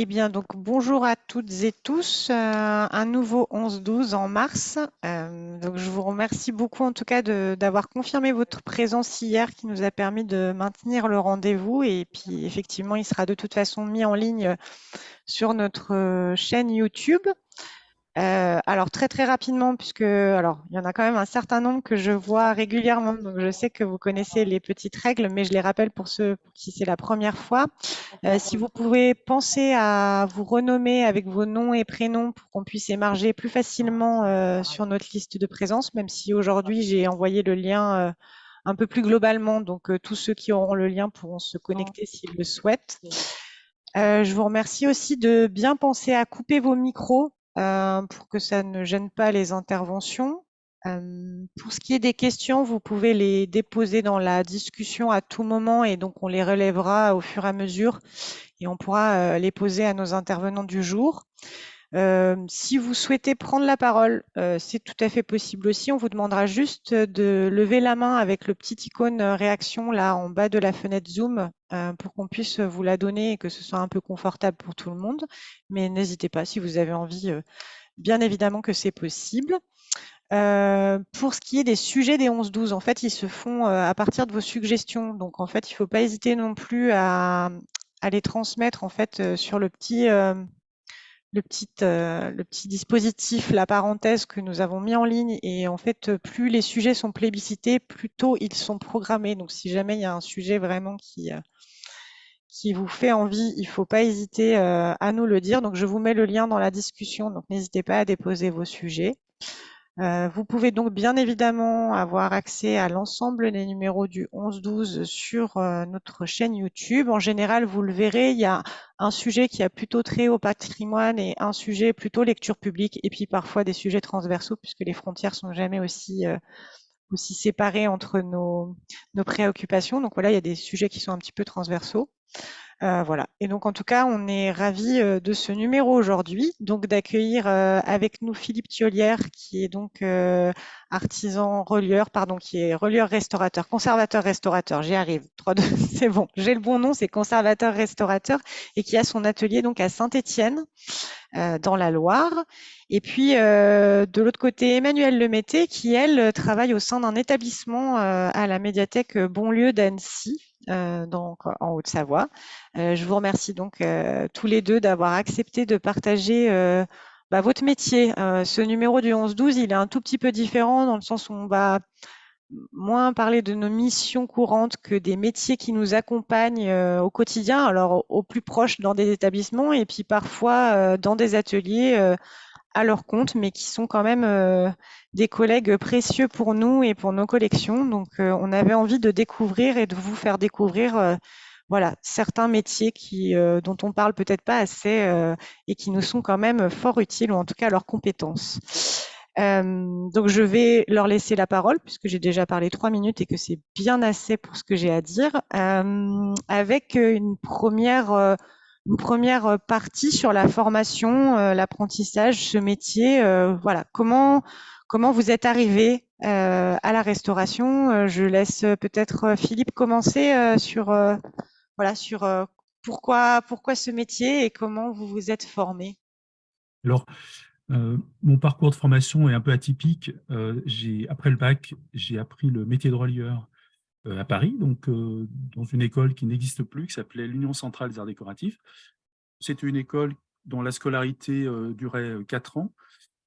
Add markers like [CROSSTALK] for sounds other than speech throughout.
Eh bien, donc bonjour à toutes et tous. Euh, un nouveau 11-12 en mars. Euh, donc, je vous remercie beaucoup en tout cas d'avoir confirmé votre présence hier qui nous a permis de maintenir le rendez-vous. Et puis, effectivement, il sera de toute façon mis en ligne sur notre chaîne YouTube. Euh, alors très très rapidement, puisque alors il y en a quand même un certain nombre que je vois régulièrement, donc je sais que vous connaissez les petites règles, mais je les rappelle pour ceux pour qui c'est la première fois. Euh, si vous pouvez penser à vous renommer avec vos noms et prénoms pour qu'on puisse émarger plus facilement euh, sur notre liste de présence, même si aujourd'hui j'ai envoyé le lien un peu plus globalement, donc tous ceux qui auront le lien pourront se connecter s'ils le souhaitent. je vous remercie aussi de bien penser à couper vos micros pour que ça ne gêne pas les interventions. Euh, pour ce qui est des questions, vous pouvez les déposer dans la discussion à tout moment et donc on les relèvera au fur et à mesure et on pourra euh, les poser à nos intervenants du jour. Euh, si vous souhaitez prendre la parole, euh, c'est tout à fait possible aussi. On vous demandera juste de lever la main avec le petit icône euh, réaction là en bas de la fenêtre Zoom pour qu'on puisse vous la donner et que ce soit un peu confortable pour tout le monde. Mais n'hésitez pas si vous avez envie, bien évidemment que c'est possible. pour ce qui est des sujets des 11-12, en fait, ils se font à partir de vos suggestions. Donc, en fait, il ne faut pas hésiter non plus à, à, les transmettre en fait sur le petit le petit, euh, le petit dispositif, la parenthèse que nous avons mis en ligne. Et en fait, plus les sujets sont plébiscités, plus tôt ils sont programmés. Donc, si jamais il y a un sujet vraiment qui, euh, qui vous fait envie, il ne faut pas hésiter euh, à nous le dire. Donc, je vous mets le lien dans la discussion. Donc, n'hésitez pas à déposer vos sujets. Euh, vous pouvez donc bien évidemment avoir accès à l'ensemble des numéros du 11-12 sur euh, notre chaîne YouTube. En général, vous le verrez, il y a un sujet qui a plutôt trait au patrimoine et un sujet plutôt lecture publique, et puis parfois des sujets transversaux, puisque les frontières sont jamais aussi, euh, aussi séparées entre nos, nos préoccupations. Donc voilà, il y a des sujets qui sont un petit peu transversaux. Euh, voilà. Et donc, en tout cas, on est ravis euh, de ce numéro aujourd'hui, donc d'accueillir euh, avec nous Philippe Thiolière, qui est donc artisan relieur, pardon, qui est relieur restaurateur, conservateur restaurateur. J'y arrive. [LAUGHS] c'est bon. J'ai le bon nom, c'est conservateur restaurateur, et qui a son atelier donc à Saint-Étienne, dans la Loire. Et puis, de l'autre côté, Emmanuel Lemété, qui, elle, travaille au sein d'un établissement à la médiathèque Bonlieu d'Annecy, donc en Haute-Savoie. Euh, je vous remercie donc euh, tous les deux d'avoir accepté de partager bah, votre métier. ce numéro du 11-12, il est un tout petit peu différent dans le sens où on va moins parler de nos missions courantes que des métiers qui nous accompagnent au quotidien, alors au plus proche dans des établissements et puis parfois dans des ateliers à leur compte, mais qui sont quand même euh, des collègues précieux pour nous et pour nos collections. Donc, euh, on avait envie de découvrir et de vous faire découvrir euh, voilà, certains métiers qui, dont on parle peut-être pas assez et qui nous sont quand même fort utiles, ou en tout cas leurs compétences. donc, je vais leur laisser la parole, puisque j'ai déjà parlé trois minutes et que c'est bien assez pour ce que j'ai à dire, avec une première première euh, partie sur la formation, euh, l'apprentissage, ce métier. Euh, voilà, comment comment vous êtes arrivé à la restauration? Je laisse peut-être Philippe commencer sur voilà sur pourquoi pourquoi ce métier et comment vous vous êtes formé? Alors, mon parcours de formation est un peu atypique. après le bac, j'ai appris le métier de relieur à Paris, donc euh, dans une école qui n'existe plus, qui s'appelait l'Union centrale des arts décoratifs. C'était une école dont la scolarité euh, durait quatre ans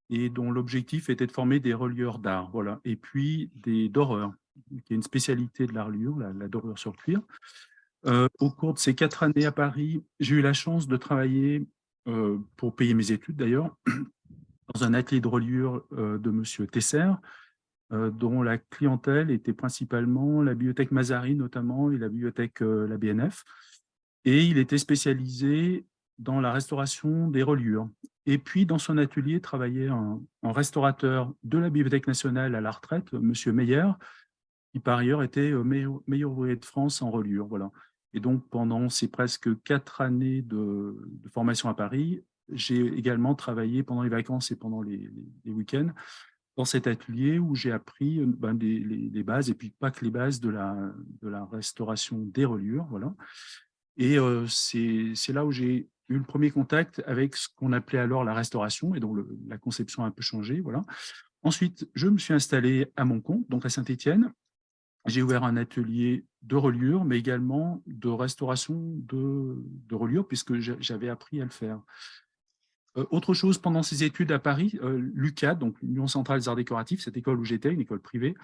et dont l'objectif était de former des relieurs d'art, voilà, et puis des doreurs, qui est une spécialité de l'arlure, la, la dorure sur cuir. au cours de ces quatre années à Paris, j'ai eu la chance de travailler, pour payer mes études d'ailleurs, [CLEARS THROAT] dans un atelier de reliure de M. Tesser, euh, dont la clientèle était principalement la bibliothèque Mazari notamment et la bibliothèque euh, la BNF. Et il était spécialisé dans la restauration des reliures. Et puis, dans son atelier, travaillait un, restaurateur de la Bibliothèque nationale à la retraite, M. Meyer, qui par ailleurs était euh, meilleur, meilleur ouvrier de France en reliure. Voilà. Et donc, pendant ces presque quatre années de, formation à Paris, j'ai également travaillé pendant les vacances et pendant les week-ends dans cet atelier où j'ai appris euh, ben, les, bases, et puis pas que les bases de la, restauration des reliures. Voilà. Et euh, c'est là où j'ai eu le premier contact avec ce qu'on appelait alors la restauration et dont la conception a un peu changé. Voilà. Ensuite, je me suis installé à mon donc à Saint-Étienne. J'ai ouvert un atelier de reliure, mais également de restauration de, de puisque j'avais appris à le faire. Euh, autre chose, pendant ces études à Paris, euh, l'UCAD, donc l'Union centrale des arts décoratifs, cette école où j'étais, une école privée,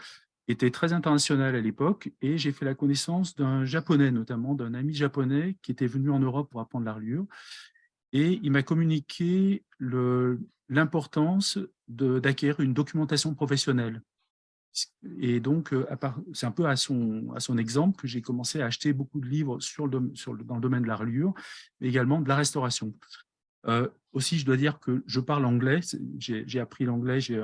était très internationale à l'époque, et j'ai fait la connaissance d'un japonais, notamment d'un ami japonais qui était venu en Europe pour apprendre la reliure, et il m'a communiqué l'importance d'acquérir une documentation professionnelle. Et donc, euh, c'est un peu à son, exemple que j'ai commencé à acheter beaucoup de livres sur le, dans le domaine de la reliure, mais également de la restauration. Euh, aussi, je dois dire que je parle anglais. J'ai appris l'anglais, j'ai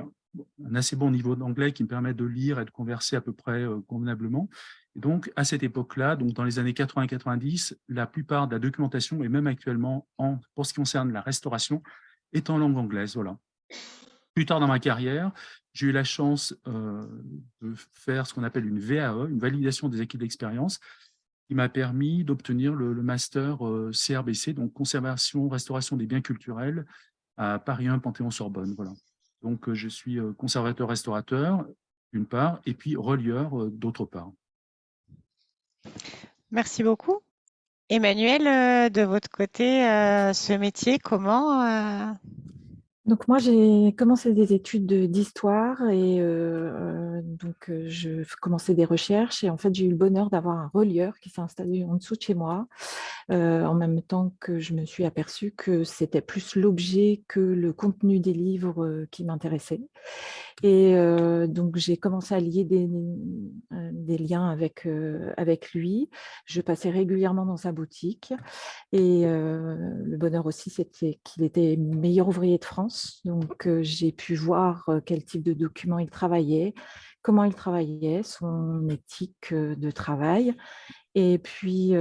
un assez bon niveau d'anglais qui me permet de lire et de converser à peu près euh, convenablement. Donc, à cette époque-là, donc dans les années 80-90, la plupart de la documentation, et même actuellement, en, pour ce qui concerne la restauration, est en langue anglaise. Voilà. Plus tard dans ma carrière, j'ai eu la chance euh, de faire ce qu'on appelle une VAE, une validation des acquis de l'expérience, qui m'a permis d'obtenir le, master CRBC, euh, donc Conservation, Restauration des biens culturels, à Paris 1, Panthéon-Sorbonne. Voilà. Donc, euh, je suis conservateur-restaurateur, d'une part, et puis relieur, d'autre part. Merci beaucoup. Emmanuel, de votre côté, ce métier, comment donc moi, j'ai commencé des études d'histoire et euh, donc euh, je commençais des recherches et en fait, j'ai eu le bonheur d'avoir un relieur qui s'est installé en dessous de chez moi euh, en même temps que je me suis aperçue que c'était plus l'objet que le contenu des livres qui m'intéressait. Et donc, j'ai commencé à lier des, des liens avec, avec lui. Je passais régulièrement dans sa boutique et le bonheur aussi, c'était qu'il était meilleur ouvrier de France donc, j'ai pu voir quel type de documents il travaillait, comment il travaillait, son éthique de travail. Et puis,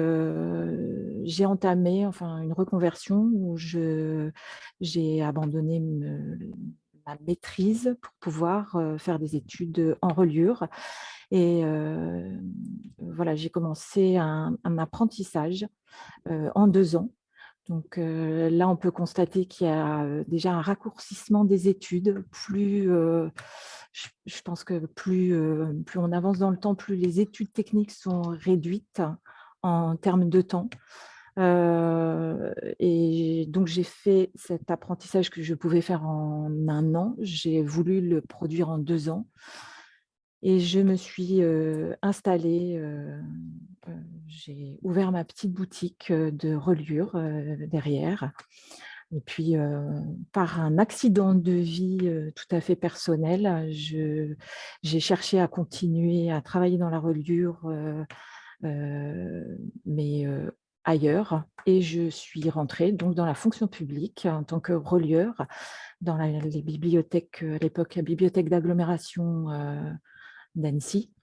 j'ai entamé enfin, une reconversion où j'ai abandonné ma maîtrise pour pouvoir faire des études en reliure. Et voilà, j'ai commencé un apprentissage en deux ans donc là, on peut constater qu'il y a déjà un raccourcissement des études. Plus, je, pense que plus, plus on avance dans le temps, plus les études techniques sont réduites en termes de temps. et donc, j'ai fait cet apprentissage que je pouvais faire en un an. J'ai voulu le produire en deux ans. Et je me suis installée, j'ai ouvert ma petite boutique de reliure derrière. Et puis, par un accident de vie tout à fait personnel, j'ai cherché à continuer à travailler dans la reliure, mais ailleurs. Et je suis rentrée donc dans la fonction publique en tant que relieur dans les bibliothèques, à l'époque, la bibliothèque d'agglomération d'Annecy, euh,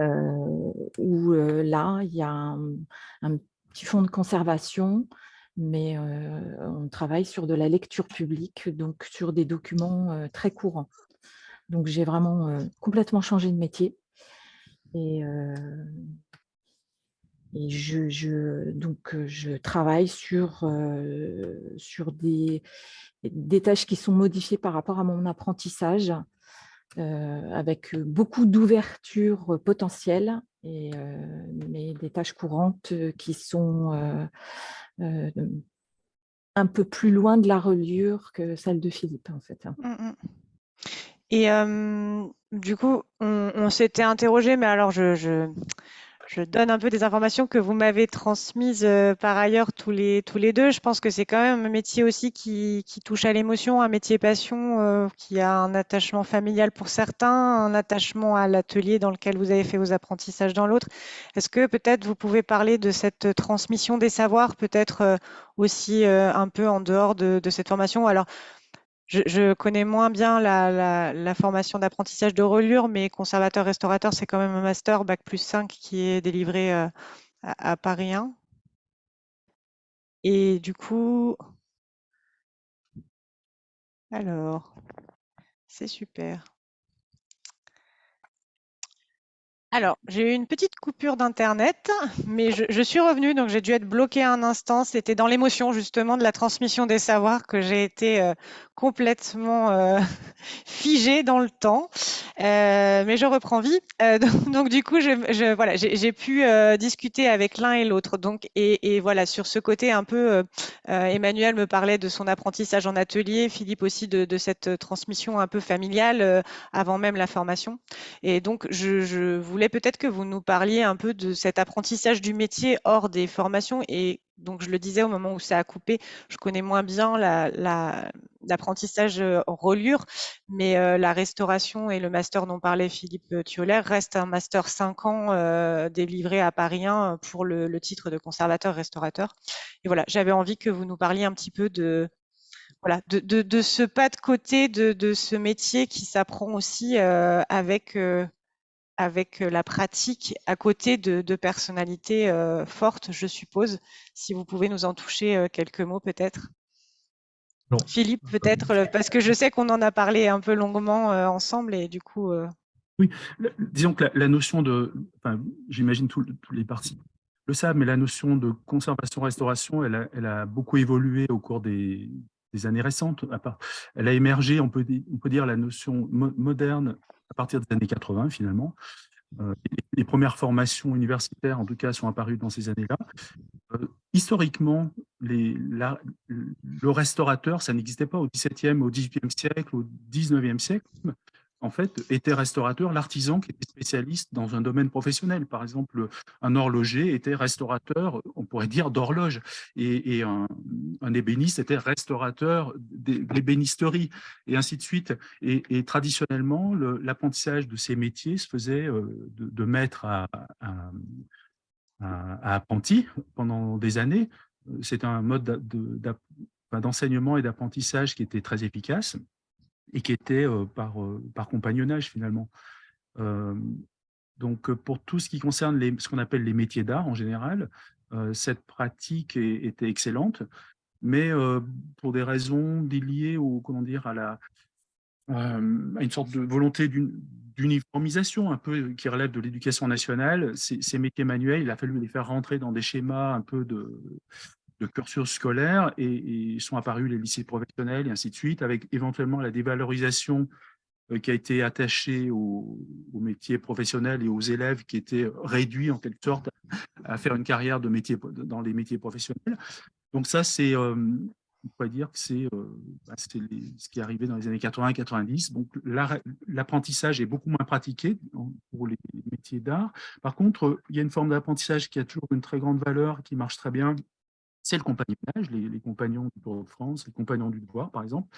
où euh, là, il y a un, petit fonds de conservation, mais euh, on travaille sur de la lecture publique, donc sur des documents très courants. Donc, j'ai vraiment complètement changé de métier. Et, je, travaille sur, sur des tâches qui sont modifiées par rapport à mon apprentissage. Euh, avec beaucoup d'ouverture potentielle, et, euh, mais des tâches courantes qui sont euh, un peu plus loin de la reliure que celle de Philippe, en fait. Mmh, mmh. Et du coup, on, s'était interrogé, mais alors je donne un peu des informations que vous m'avez transmises euh, par ailleurs tous les, tous les deux. Je pense que c'est quand même un métier aussi qui, touche à l'émotion, un métier passion, euh, qui a un attachement familial pour certains, un attachement à l'atelier dans lequel vous avez fait vos apprentissages dans l'autre. Est-ce que peut-être vous pouvez parler de cette transmission des savoirs, peut-être euh, aussi un peu en dehors de, de cette formation? Alors, je, connais moins bien la, formation d'apprentissage de reliure, mais conservateur-restaurateur, c'est quand même un master Bac plus 5 qui est délivré euh, à, Paris 1. Et du coup, alors, c'est super. Alors, j'ai eu une petite coupure d'Internet, mais je, suis revenue, donc j'ai dû être bloquée un instant. C'était dans l'émotion justement de la transmission des savoirs que j'ai été euh, complètement euh, [LAUGHS] figée dans le temps. Euh, mais je reprends vie. [LAUGHS] donc, du coup, je, voilà, j'ai pu discuter avec l'un et l'autre. Donc, et, voilà, sur ce côté un peu, Emmanuel me parlait de son apprentissage en atelier, Philippe aussi de, de cette transmission un peu familiale avant même la formation. Et donc, je, je voulais voulais peut-être que vous nous parliez un peu de cet apprentissage du métier hors des formations. Et donc, je le disais au moment où ça a coupé, je connais moins bien l'apprentissage la, en reliure, mais euh, la restauration et le master dont parlait Philippe Thiolaire reste un master 5 ans euh, délivré à Paris 1 pour le, titre de conservateur-restaurateur. Et voilà, j'avais envie que vous nous parliez un petit peu de, voilà, de, de, ce pas de côté de, ce métier qui s'apprend aussi euh, avec avec la pratique à côté de, personnalités fortes, je suppose. Si vous pouvez nous en toucher quelques mots peut-être. Philippe, peut-être, parce que je sais qu'on en a parlé un peu longuement ensemble et du coup. Oui, disons que la, notion de, enfin, j'imagine tous les partis le savent, mais la notion de conservation-restauration, elle, elle a, beaucoup évolué au cours des, années récentes. Elle a émergé, on peut, on peut dire, la notion moderne à partir des années 80 finalement. Euh, les, premières formations universitaires, en tout cas, sont apparues dans ces années-là. Euh, historiquement, les, le restaurateur, ça n'existait pas au XVIIe, au XVIIIe siècle, au XIXe siècle en fait, était restaurateur, l'artisan qui était spécialiste dans un domaine professionnel. Par exemple, un horloger était restaurateur, on pourrait dire, d'horloge, et, un, ébéniste était restaurateur d'ébénisterie, et ainsi de suite. Et, traditionnellement, l'apprentissage de ces métiers se faisait euh, de, maître à, apprenti pendant des années. C'est un mode d'enseignement et d'apprentissage qui était très efficace et qui était par, par compagnonnage finalement. donc pour tout ce qui concerne ce qu'on appelle les métiers d'art en général, cette pratique était excellente, mais pour des raisons liées au, comment dire, à, une sorte de volonté d'uniformisation un peu qui relève de l'éducation nationale, ces, métiers manuels, il a fallu les faire rentrer dans des schémas un peu de, de cursus scolaire et, sont apparus les lycées professionnels et ainsi de suite, avec éventuellement la dévalorisation euh, qui a été attachée aux, métiers professionnels et aux élèves qui étaient réduits en quelque sorte à faire une carrière de métier, dans les métiers professionnels. Donc ça, c'est, euh, on pourrait dire que c'est euh, bah, ce qui est arrivé dans les années 80-90. Donc l'apprentissage est beaucoup moins pratiqué pour les métiers d'art. Par contre, il y a une forme d'apprentissage qui a toujours une très grande valeur, qui marche très bien, c'est le compagnonnage, les, compagnons du Tour de France, les compagnons du devoir, par exemple,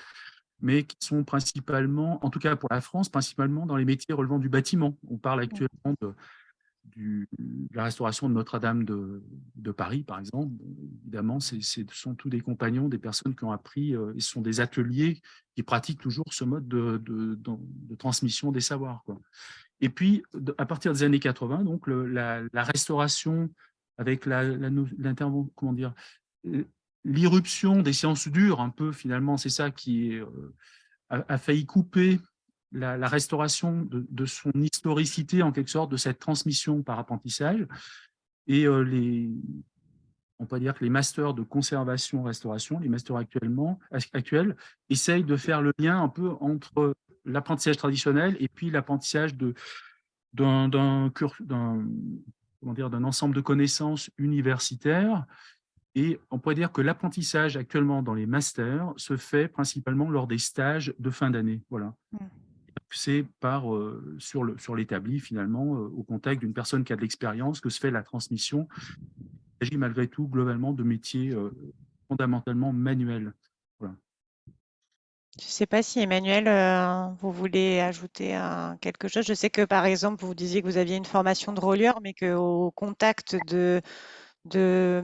mais qui sont principalement, en tout cas pour la France, principalement dans les métiers relevant du bâtiment. On parle actuellement de, la restauration de Notre-Dame de, Paris, par exemple. Évidemment, ce sont tous des compagnons, des personnes qui ont appris, euh, et ce sont des ateliers qui pratiquent toujours ce mode de, transmission des savoirs. Et puis, à partir des années 80, donc, la, restauration avec l'intervention, comment dire, l'irruption des sciences dures, un peu finalement, c'est ça qui euh, a, failli couper la, restauration de, son historicité, en quelque sorte, de cette transmission par apprentissage. Et euh, les, on peut dire que les masters de conservation-restauration, les masters actuellement, actuels, essayent de faire le lien un peu entre l'apprentissage traditionnel et puis l'apprentissage d'un ensemble de connaissances universitaires et on pourrait dire que l'apprentissage actuellement dans les masters se fait principalement lors des stages de fin d'année. Voilà. Mmh. C'est par euh, sur l'établi sur finalement euh, au contact d'une personne qui a de l'expérience que se fait la transmission. Il s'agit malgré tout globalement de métiers euh, fondamentalement manuels. Voilà. Je ne sais pas si Emmanuel, vous voulez ajouter quelque chose. Je sais que par exemple, vous disiez que vous aviez une formation de roller, mais qu'au contact de, de,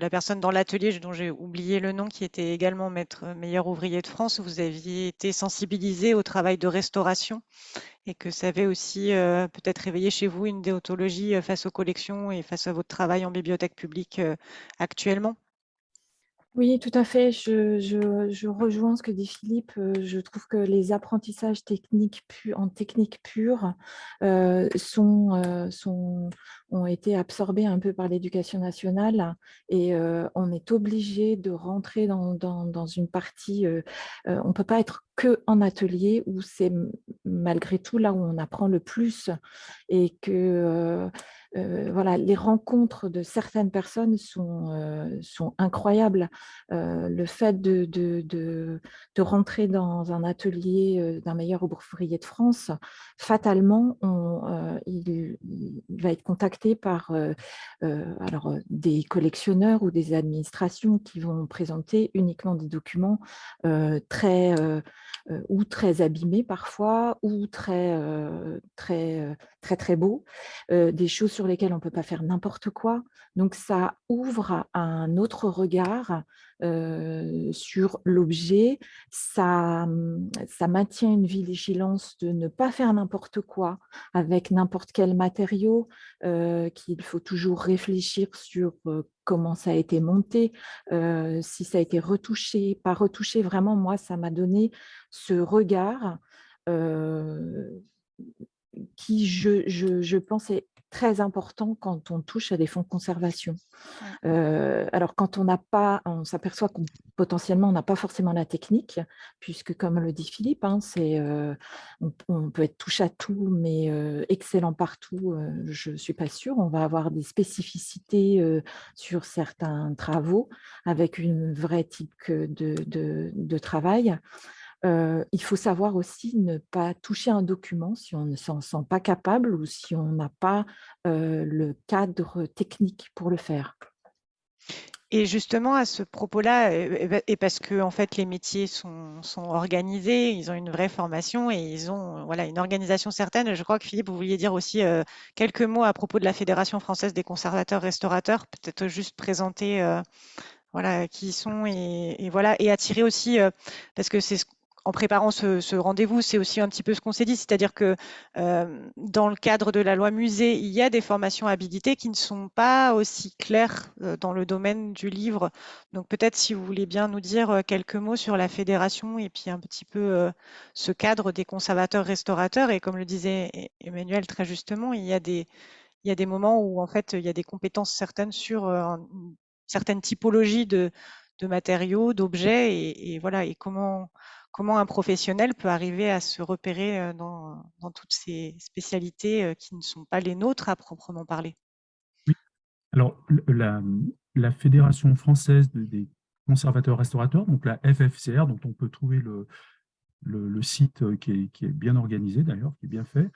la personne dans l'atelier dont j'ai oublié le nom, qui était également maître meilleur ouvrier de France, vous aviez été sensibilisé au travail de restauration et que ça avait aussi euh, peut-être réveillé chez vous une déontologie euh, face aux collections et face à votre travail en bibliothèque publique euh, actuellement. Oui, tout à fait. Je, rejoins ce que dit Philippe. Euh, je trouve que les apprentissages techniques en technique pure euh, euh, ont été absorbés un peu par l'éducation nationale et on est obligé de rentrer dans, dans, une partie, on ne peut pas être que en atelier où c'est malgré tout là où on apprend le plus et que euh, voilà, les rencontres de certaines personnes sont, euh, sont incroyables. Euh, le fait de, de, de, de, rentrer dans un atelier d'un meilleur ouvrier de France, fatalement, on, il, il, va être contacté par alors, des collectionneurs ou des administrations qui vont présenter uniquement des documents très ou très abîmés parfois, ou très, très, très, très beaux, des choses sur lesquelles on ne peut pas faire n'importe quoi. Donc, ça ouvre un autre regard sur l'objet, ça, mmh, ça maintient une vigilance de ne pas faire n'importe quoi avec n'importe quel matériau, qu'il faut toujours réfléchir sur comment ça a été monté, si ça a été retouché, pas retouché. Vraiment, moi, ça m'a donné ce regard qui, je, je, je pense, est très important quand on touche à des fonds de conservation. Euh, alors, quand on n'a pas, on s'aperçoit qu'on potentiellement on n'a pas forcément la technique, puisque comme le dit Philippe, hein, c'est, euh, on, peut être touche à tout, mais euh, excellent partout, je ne suis pas sûre. On va avoir des spécificités sur certains travaux avec une vraie type de, de, de travail il faut savoir aussi ne pas toucher un document si on ne s'en sent pas capable ou si on n'a pas le cadre technique pour le faire. Et justement, à ce propos-là, et parce que en fait, les métiers sont, organisés, ils ont une vraie formation et ils ont voilà, une organisation certaine. Je crois que Philippe, vous vouliez dire aussi euh, quelques mots à propos de la Fédération française des conservateurs-restaurateurs, peut-être juste présenter euh, voilà, qui ils sont et, voilà, et attirer aussi, euh, parce que c'est ce en préparant ce, rendez-vous, c'est aussi un petit peu ce qu'on s'est dit, c'est-à-dire que euh, dans le cadre de la loi musée, il y a des formations habilitées qui ne sont pas aussi claires euh, dans le domaine du livre. Donc peut-être si vous voulez bien nous dire euh, quelques mots sur la fédération et puis un petit peu ce cadre des conservateurs-restaurateurs. Et comme le disait e-, Emmanuel très justement, il y a des, moments où en fait il y a des compétences certaines sur une certaine typologie de, matériaux, d'objets et, et, voilà et comment comment un professionnel peut arriver à se repérer euh, dans, toutes ces spécialités euh, qui ne sont pas les nôtres à proprement parler? Oui, alors la, Fédération française des conservateurs restaurateurs, donc la FFCR, dont on peut trouver le, site euh, qui est, bien organisé d'ailleurs, qui est bien fait,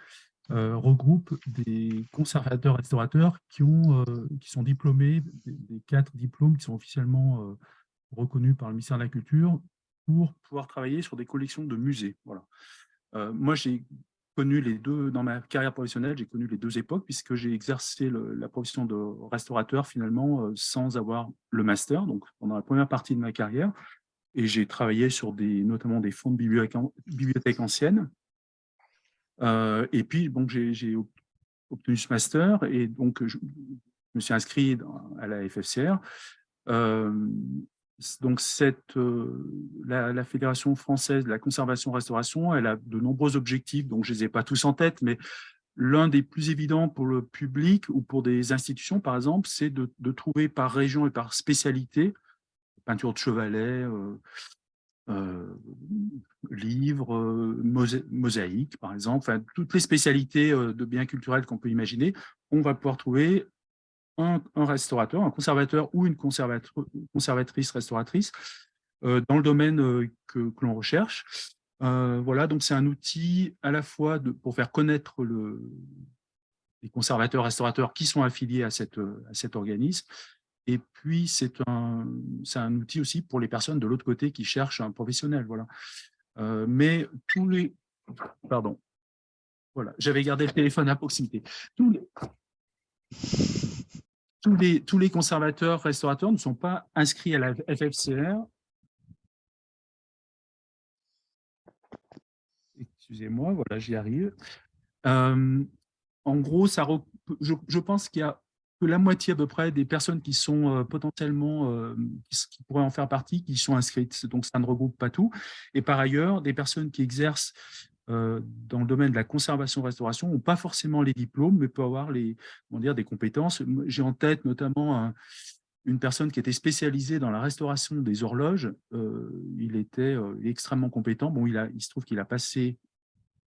regroupe des conservateurs restaurateurs qui, ont, qui sont diplômés, des, quatre diplômes qui sont officiellement reconnus par le ministère de la Culture, pour pouvoir travailler sur des collections de musées. Voilà. Euh, moi, j'ai connu les deux, dans ma carrière professionnelle, j'ai connu les deux époques, puisque j'ai exercé la profession de restaurateur finalement euh, sans avoir le master, donc pendant la première partie de ma carrière, et j'ai travaillé sur des, notamment des fonds de bibliothèques, anciennes. Euh, et puis, bon, j'ai obtenu ce master, et donc je, me suis inscrit à la FFCR. Donc, euh, la, Fédération française de la conservation-restauration, elle a de nombreux objectifs, donc je ne les ai pas tous en tête, mais l'un des plus évidents pour le public ou pour des institutions, par exemple, c'est de, trouver par région et par spécialité, peinture de chevalet, euh, euh, livres, mosaïques, par exemple, enfin, toutes les spécialités de biens culturels qu'on peut imaginer, on va pouvoir trouver un, restaurateur, un conservateur ou une conservatrice restauratrice euh, dans le domaine euh, que, l'on recherche. Euh, voilà, donc c'est un outil à la fois pour faire connaître le, les conservateurs restaurateurs qui sont affiliés à, cet organisme. Et puis, c'est un, outil aussi pour les personnes de l'autre côté qui cherchent un professionnel. Voilà. mais tous les... Pardon. Voilà, j'avais gardé le téléphone à proximité. Tous les, conservateurs restaurateurs ne sont pas inscrits à la FFCR. Excusez-moi, voilà, j'y arrive. Euh, en gros, ça, je, pense qu'il y a que la moitié à peu près des personnes qui sont potentiellement, qui, pourraient en faire partie, qui sont inscrites. Donc, ça ne regroupe pas tout. Et par ailleurs, des personnes qui exercent dans le domaine de la conservation-restauration n'ont pas forcément les diplômes, mais peuvent avoir les, on dire, des compétences. J'ai en tête notamment une personne qui était spécialisée dans la restauration des horloges. il était extrêmement compétent. Bon, il, a, il se trouve qu'il a passé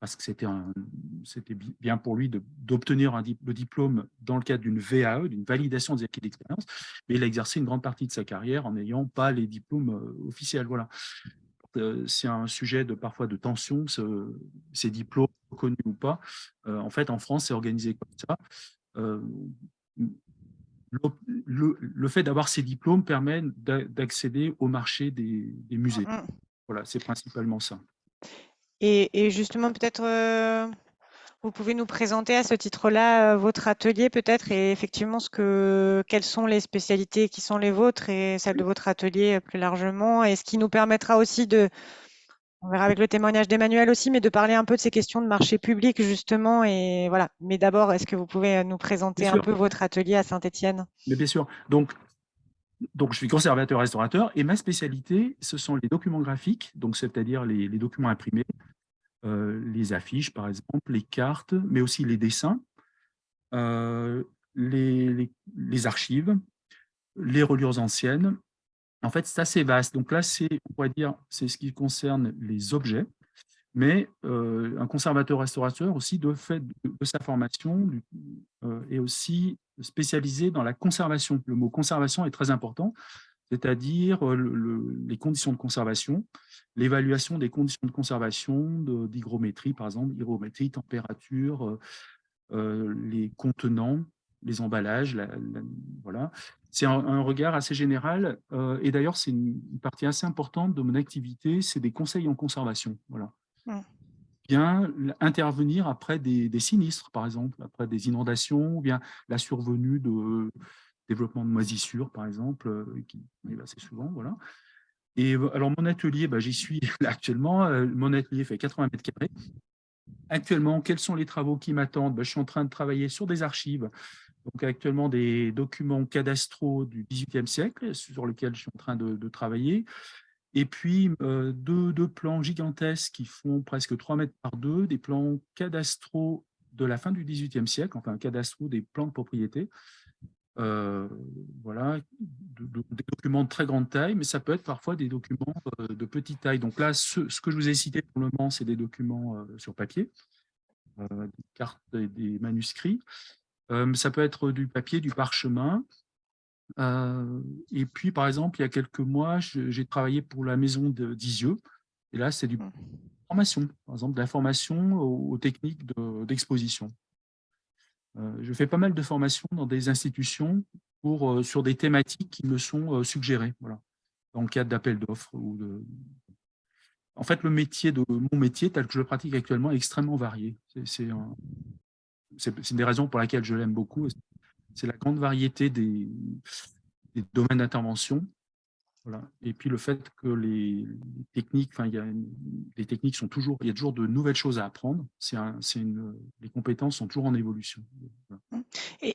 parce que c'était bien pour lui d'obtenir le diplôme dans le cadre d'une VAE, d'une validation des acquis d'expérience, mais il a exercé une grande partie de sa carrière en n'ayant pas les diplômes euh, officiels. Voilà. Euh, c'est un sujet de parfois de tension, ces diplômes reconnus ou pas. Euh, en fait, en France, c'est organisé comme ça. le, fait d'avoir ces diplômes permet d'accéder au marché des, des musées. Mmh, mmh. Voilà, c'est principalement ça. Et, justement, peut-être, euh, vous pouvez nous présenter à ce titre-là euh, votre atelier, peut-être, et effectivement, ce que, quelles sont les spécialités qui sont les vôtres et celles de votre atelier euh, plus largement, et ce qui nous permettra aussi de, on verra avec le témoignage d'Emmanuel aussi, mais de parler un peu de ces questions de marché public, justement, et voilà. Mais d'abord, est-ce que vous pouvez nous présenter un peu votre atelier à Saint-Étienne? Mais bien sûr. Donc, donc, je suis conservateur-restaurateur et ma spécialité, ce sont les documents graphiques, donc c'est-à-dire les, documents imprimés, les affiches par exemple, les cartes, mais aussi les dessins, euh, les, archives, les reliures anciennes. En fait, c'est assez vaste. Donc là, c'est, on pourrait dire, c'est ce qui concerne les objets, mais euh, un conservateur-restaurateur aussi, de fait de, sa formation, est aussi spécialisé dans la conservation. Le mot conservation est très important, c'est-à-dire euh, les conditions de conservation, l'évaluation des conditions de conservation, d'hygrométrie, par exemple, hygrométrie, température, euh, euh, les contenants, les emballages, voilà. C'est un, regard assez général, et d'ailleurs, c'est une, partie assez importante de mon activité, c'est des conseils en conservation. Voilà. Mmh. Bien intervenir après des, des, sinistres, par exemple, après des inondations, ou bien la survenue de développement de moisissures, par exemple, euh, qui arrive assez souvent. Voilà. Et euh, alors, mon atelier, bah, j'y suis [LAUGHS] actuellement. Euh, mon atelier fait 80 mètres carrés. Actuellement, quels sont les travaux qui m'attendent? Bah, Je suis en train de travailler sur des archives, donc actuellement des documents cadastraux du XVIIIe siècle, sur lesquels je suis en train de, travailler. Et puis, deux, deux, plans gigantesques qui font presque 3 mètres par 2, des plans cadastraux de la fin du XVIIIe siècle, enfin, cadastraux des plans de propriété, euh, voilà, des documents de très grande taille, mais ça peut être parfois des documents euh, de petite taille. Donc là, ce, que je vous ai cité pour le moment, c'est des documents euh, sur papier, des cartes et des manuscrits. ça peut être du papier, du parchemin. et puis, par exemple, il y a quelques mois, j'ai travaillé pour la maison d'Isieux. Et là, c'est du mmh. formation, par exemple, de la formation aux, techniques d'exposition. Euh, je fais pas mal de formations dans des institutions pour, euh, sur des thématiques qui me sont euh, suggérées, voilà, dans le cadre d'appels d'offres. de... En fait, le métier de mon métier, tel que je le pratique actuellement, est extrêmement varié. C'est une des raisons pour lesquelles je l'aime beaucoup. C'est la grande variété des domaines d'intervention voilà. Et puis le fait que les, techniques, enfin, il y a les techniques sont toujours, il y a toujours de nouvelles choses à apprendre. C'est les compétences sont toujours en évolution. Mmh.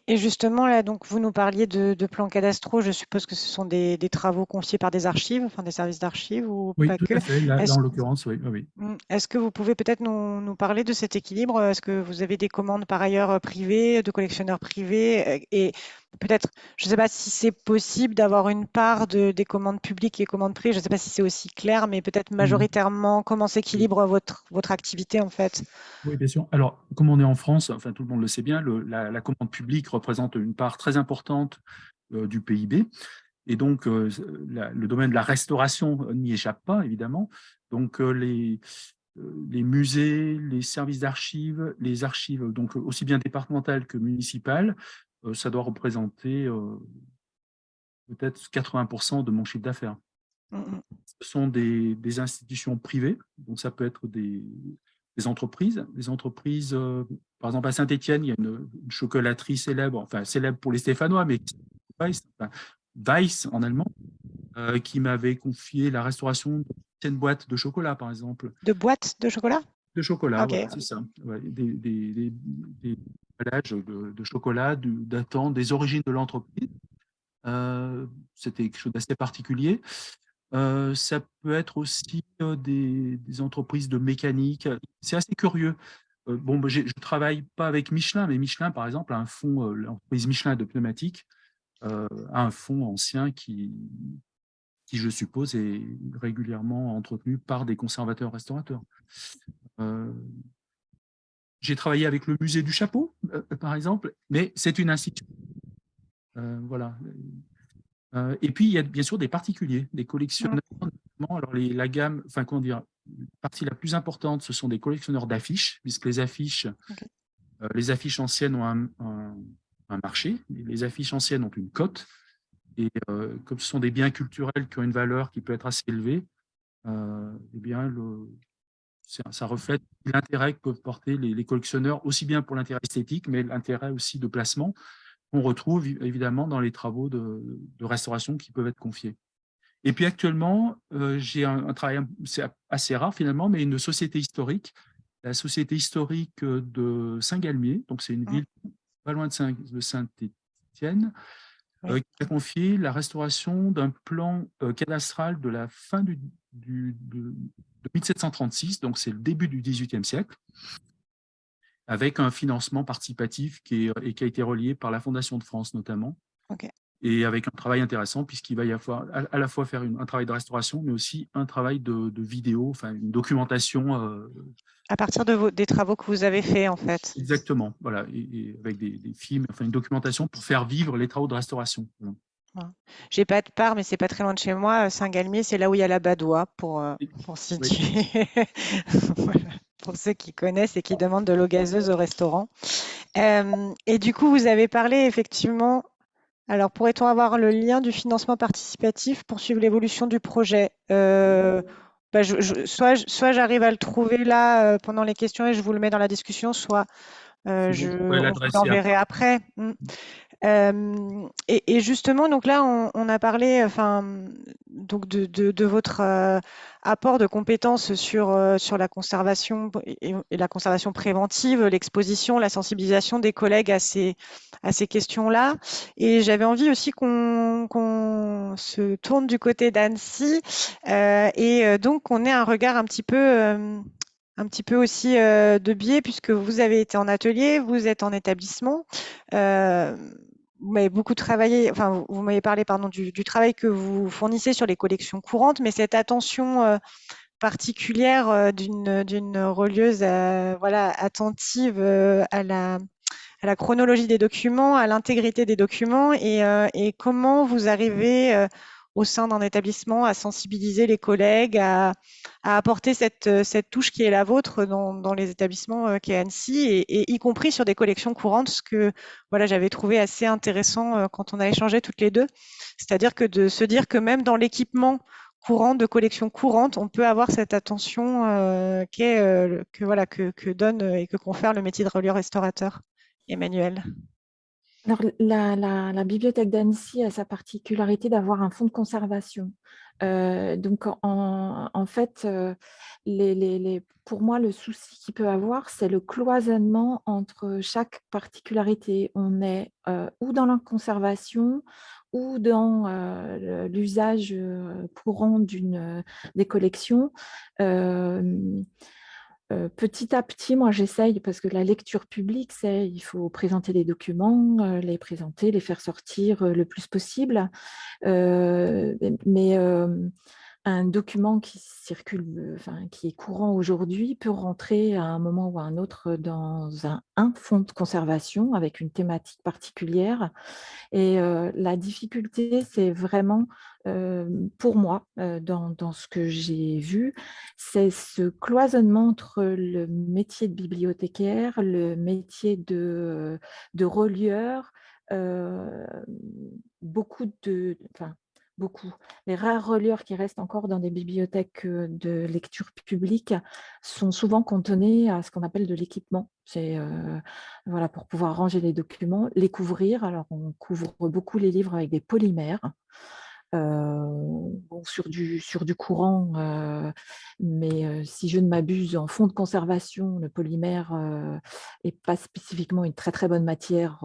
Et, justement là, donc vous nous parliez de, plans cadastraux. Je suppose que ce sont des, travaux confiés par des archives, enfin des services d'archives ou oui, tout À fait. Là, en l'occurrence, oui. oui. Mmh. Est-ce que vous pouvez peut-être nous, nous, parler de cet équilibre? Est-ce que vous avez des commandes par ailleurs privées, de collectionneurs privés? Et peut-être, je ne sais pas si c'est possible d'avoir une part de, des commandes publiques et commandes privées, je ne sais pas si c'est aussi clair, mais peut-être mmh. majoritairement, comment s'équilibre votre, votre activité en fait? Oui, bien sûr. Alors, comme on est en France, enfin tout le monde le sait bien, le, la, commande publique représente une part très importante euh, du PIB. Et donc, euh, le domaine de la restauration n'y échappe pas, évidemment. Donc, euh, les, les musées, les services d'archives, les archives, donc aussi bien départementales que municipales, euh, ça doit représenter euh, peut-être 80% de mon chiffre d'affaires. Mmh, mmh. Ce sont des, institutions privées, donc ça peut être des, entreprises. Les entreprises, euh, par exemple à Saint-Étienne, il y a une, chocolaterie célèbre, enfin célèbre pour les Stéphanois, mais Weiss, en allemand, qui m'avait confié la restauration d'une boîte de chocolat, par exemple. De boîtes de chocolat? De chocolat, c'est ça. des, emballage de, chocolat datant des origines de l'entreprise. C'était quelque chose d'assez particulier. ça peut être aussi des, entreprises de mécanique. C'est assez curieux. bon, je ne travaille pas avec Michelin, mais Michelin, par exemple, a un fonds, l'entreprise Michelin de pneumatique, a un fonds ancien qui, qui, je suppose, est régulièrement entretenu par des conservateurs-restaurateurs. J'ai travaillé avec le musée du chapeau, par exemple, mais c'est une institution. voilà. et puis, il y a bien sûr des particuliers, des collectionneurs, alors les, la gamme, enfin, comment dire, la partie la plus importante, ce sont des collectionneurs d'affiches, puisque les affiches, les affiches anciennes ont un, un, marché, les affiches anciennes ont une cote, et comme ce sont des biens culturels qui ont une valeur qui peut être assez élevée, eh bien, le, ça reflète l'intérêt que peuvent porter les, collectionneurs, aussi bien pour l'intérêt esthétique, mais l'intérêt aussi de placement qu'on retrouve évidemment dans les travaux de, restauration qui peuvent être confiés. Et puis actuellement, euh, j'ai un, travail, assez rare finalement, mais une société historique, la société historique de Saint-Galmier, donc c'est une mmh. ville pas loin de Saint-Étienne, euh, qui a confié la restauration d'un plan euh, cadastral de la fin du, de, 1736, donc c'est le début du XVIIIe siècle, avec un financement participatif qui, est, et qui a été relié par la Fondation de France notamment, et avec un travail intéressant puisqu'il va y avoir à, la fois faire un travail de restauration, mais aussi un travail de, vidéo, enfin une documentation. Euh, à partir de des travaux que vous avez faits en fait. Exactement, voilà, et, avec des, films, enfin une documentation pour faire vivre les travaux de restauration. J'ai pas de part, mais c'est pas très loin de chez moi. Saint-Galmier, c'est là où il y a la Badois, pour, euh, pour situer. [LAUGHS] Pour ceux qui connaissent et qui demandent de l'eau gazeuse au restaurant. Euh, et du coup, vous avez parlé effectivement. Alors, pourrait-on avoir le lien du financement participatif pour suivre l'évolution du projet? Euh, bah, Soit, soit j'arrive à le trouver là pendant les questions et je vous le mets dans la discussion, soit je l'enverrai après. Hmm et, justement, donc là, on, a parlé, enfin, donc de, votre euh, apport de compétences sur euh, sur la conservation et, la conservation préventive, l'exposition, la sensibilisation des collègues à ces à ces questions-là. Et j'avais envie aussi qu'on se tourne du côté d'Annecy euh, et donc qu'on ait un regard un petit peu un petit peu aussi de biais puisque vous avez été en atelier, vous êtes en établissement vous m'avez beaucoup travaillé, enfin, vous, m'avez parlé pardon, du, travail que vous fournissez sur les collections courantes, mais cette attention euh, particulière euh, d'une relieuse euh, voilà, attentive à la, à la chronologie des documents, à l'intégrité des documents et, et, comment vous arrivez au sein d'un établissement à sensibiliser les collègues, à, apporter cette, cette, touche qui est la vôtre dans, dans les établissements euh, qui est Annecy, et, y compris sur des collections courantes, ce que voilà, j'avais trouvé assez intéressant euh, quand on a échangé toutes les deux. C'est-à-dire que de se dire que même dans l'équipement courant de collections courantes, on peut avoir cette attention euh, euh que, voilà, que, que, donne et que confère le métier de relieur restaurateur. Emmanuel. Alors, la, bibliothèque d'Annecy a sa particularité d'avoir un fonds de conservation. Euh, donc, en, fait, euh, pour moi, le souci qu'il peut avoir, c'est le cloisonnement entre chaque particularité. On est euh, ou dans la conservation ou dans l'usage courant des collections petit à petit, moi, j'essaye, parce que la lecture publique, c'est il faut présenter les documents, les présenter, les faire sortir le plus possible. mais un document qui circule, enfin, qui est courant aujourd'hui peut rentrer à un moment ou à un autre dans un, un fonds de conservation avec une thématique particulière. Et la difficulté, c'est vraiment, pour moi, dans, dans, ce que j'ai vu, c'est ce cloisonnement entre le métier de bibliothécaire, le métier de, de relieur, beaucoup de, enfin, beaucoup. Les rares relieurs qui restent encore dans des bibliothèques euh, de lecture publique sont souvent contenus à ce qu'on appelle de l'équipement. C'est euh, voilà, pour pouvoir ranger les documents, les couvrir. Alors, on couvre beaucoup les livres avec des polymères. sur, du, sur du courant, mais si je ne m'abuse, en fond de conservation, le polymère n'est pas spécifiquement une très très bonne matière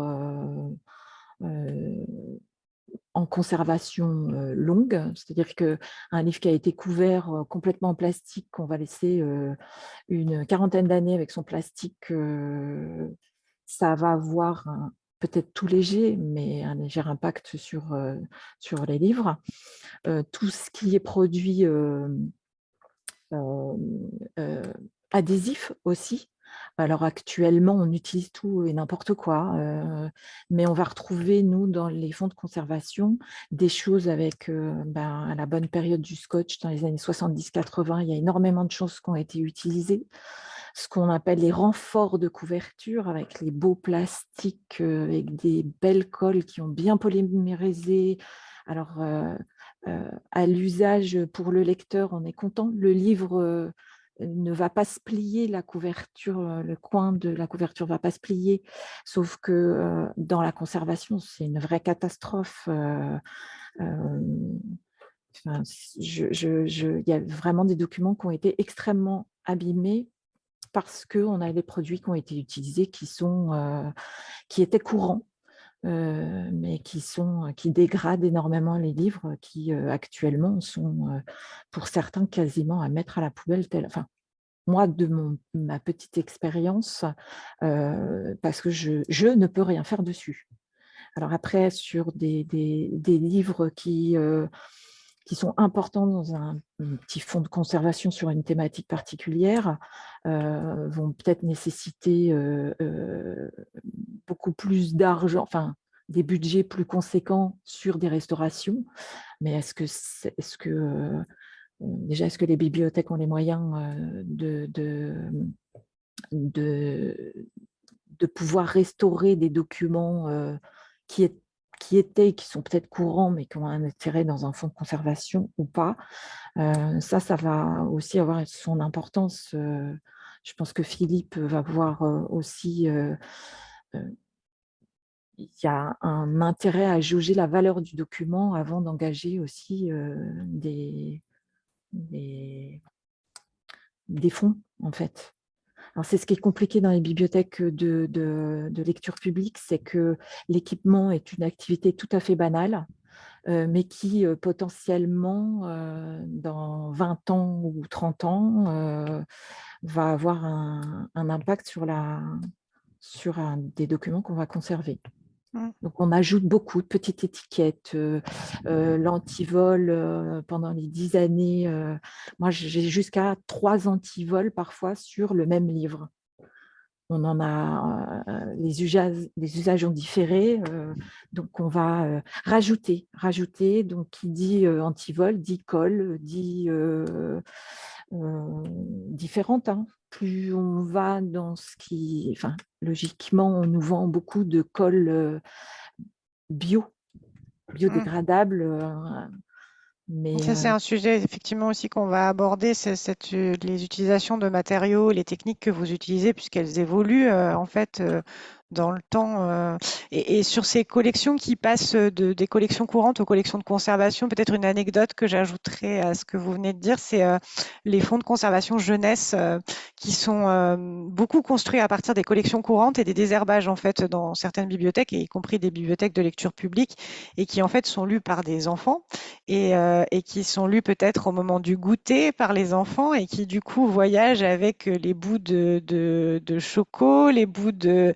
en conservation longue, c'est-à-dire qu'un livre qui a été couvert complètement en plastique, qu'on va laisser une quarantaine d'années avec son plastique, ça va avoir peut-être tout léger, mais un léger impact sur, sur les livres. tout ce qui est produit adhésif aussi, alors actuellement, on utilise tout et n'importe quoi, euh, mais on va retrouver, nous, dans les fonds de conservation, des choses avec, euh, ben, à la bonne période du scotch, dans les années 70-80, il y a énormément de choses qui ont été utilisées. Ce qu'on appelle les renforts de couverture, avec les beaux plastiques, euh, avec des belles colles qui ont bien polymérisé. Alors, à l'usage pour le lecteur, on est content. Le livre ne va pas se plier, la couverture, euh, le coin de la couverture ne va pas se plier, sauf que euh, dans la conservation, c'est une vraie catastrophe. Euh, il y a vraiment des documents qui ont été extrêmement abîmés parce qu'on a des produits qui ont été utilisés qui étaient courants mais qui, sont, qui dégradent énormément les livres qui actuellement sont pour certains quasiment à mettre à la poubelle. Enfin, moi, de mon, ma petite expérience, parce que je, ne peux rien faire dessus. Alors après, sur des, des livres qui, qui sont importants dans un, petit fonds de conservation sur une thématique particulière, vont peut-être nécessiter beaucoup plus d'argent, enfin, des budgets plus conséquents sur des restaurations. Mais est-ce que, est, -ce que déjà, est-ce que les bibliothèques ont les moyens de, de, de, de pouvoir restaurer des documents qui, est, qui étaient, qui sont peut-être courants, mais qui ont un intérêt dans un fonds de conservation ou pas Ça, ça va aussi avoir son importance. je pense que Philippe va voir aussi il y a un intérêt à juger la valeur du document avant d'engager aussi des, des, fonds, en fait. C'est ce qui est compliqué dans les bibliothèques de, de, lecture publique, c'est que l'équipement est une activité tout à fait banale, euh, mais qui euh, potentiellement, euh, dans 20 ans ou 30 ans, va avoir un, un, impact sur, la, sur un, des documents qu'on va conserver. Mmh. Donc, on ajoute beaucoup de petites étiquettes, euh, euh, l'antivol euh, pendant les dix années. moi, j'ai jusqu'à trois antivols parfois sur le même livre. On en a, les, usages, les usages ont différé, donc on va rajouter, rajouter. Donc, qui dit antivol, dit colle, dit différentes. Hein plus on va dans ce qui... Enfin, logiquement, on nous vend beaucoup de colle bio, mmh. biodégradable. Mais c'est un sujet effectivement aussi qu'on va aborder, c'est les utilisations de matériaux, les techniques que vous utilisez, puisqu'elles évoluent en fait dans le temps. Euh, et, sur ces collections qui passent de, des collections courantes aux collections de conservation, peut-être une anecdote que j'ajouterais à ce que vous venez de dire, c'est euh, les fonds de conservation jeunesse euh, qui sont beaucoup construits à partir des collections courantes et des désherbages en fait dans certaines bibliothèques, y compris des bibliothèques de lecture publique, et qui en fait sont lus par des enfants et, et qui sont lus peut-être au moment du goûter par les enfants et qui du coup voyagent avec les bouts de, de, de les bouts de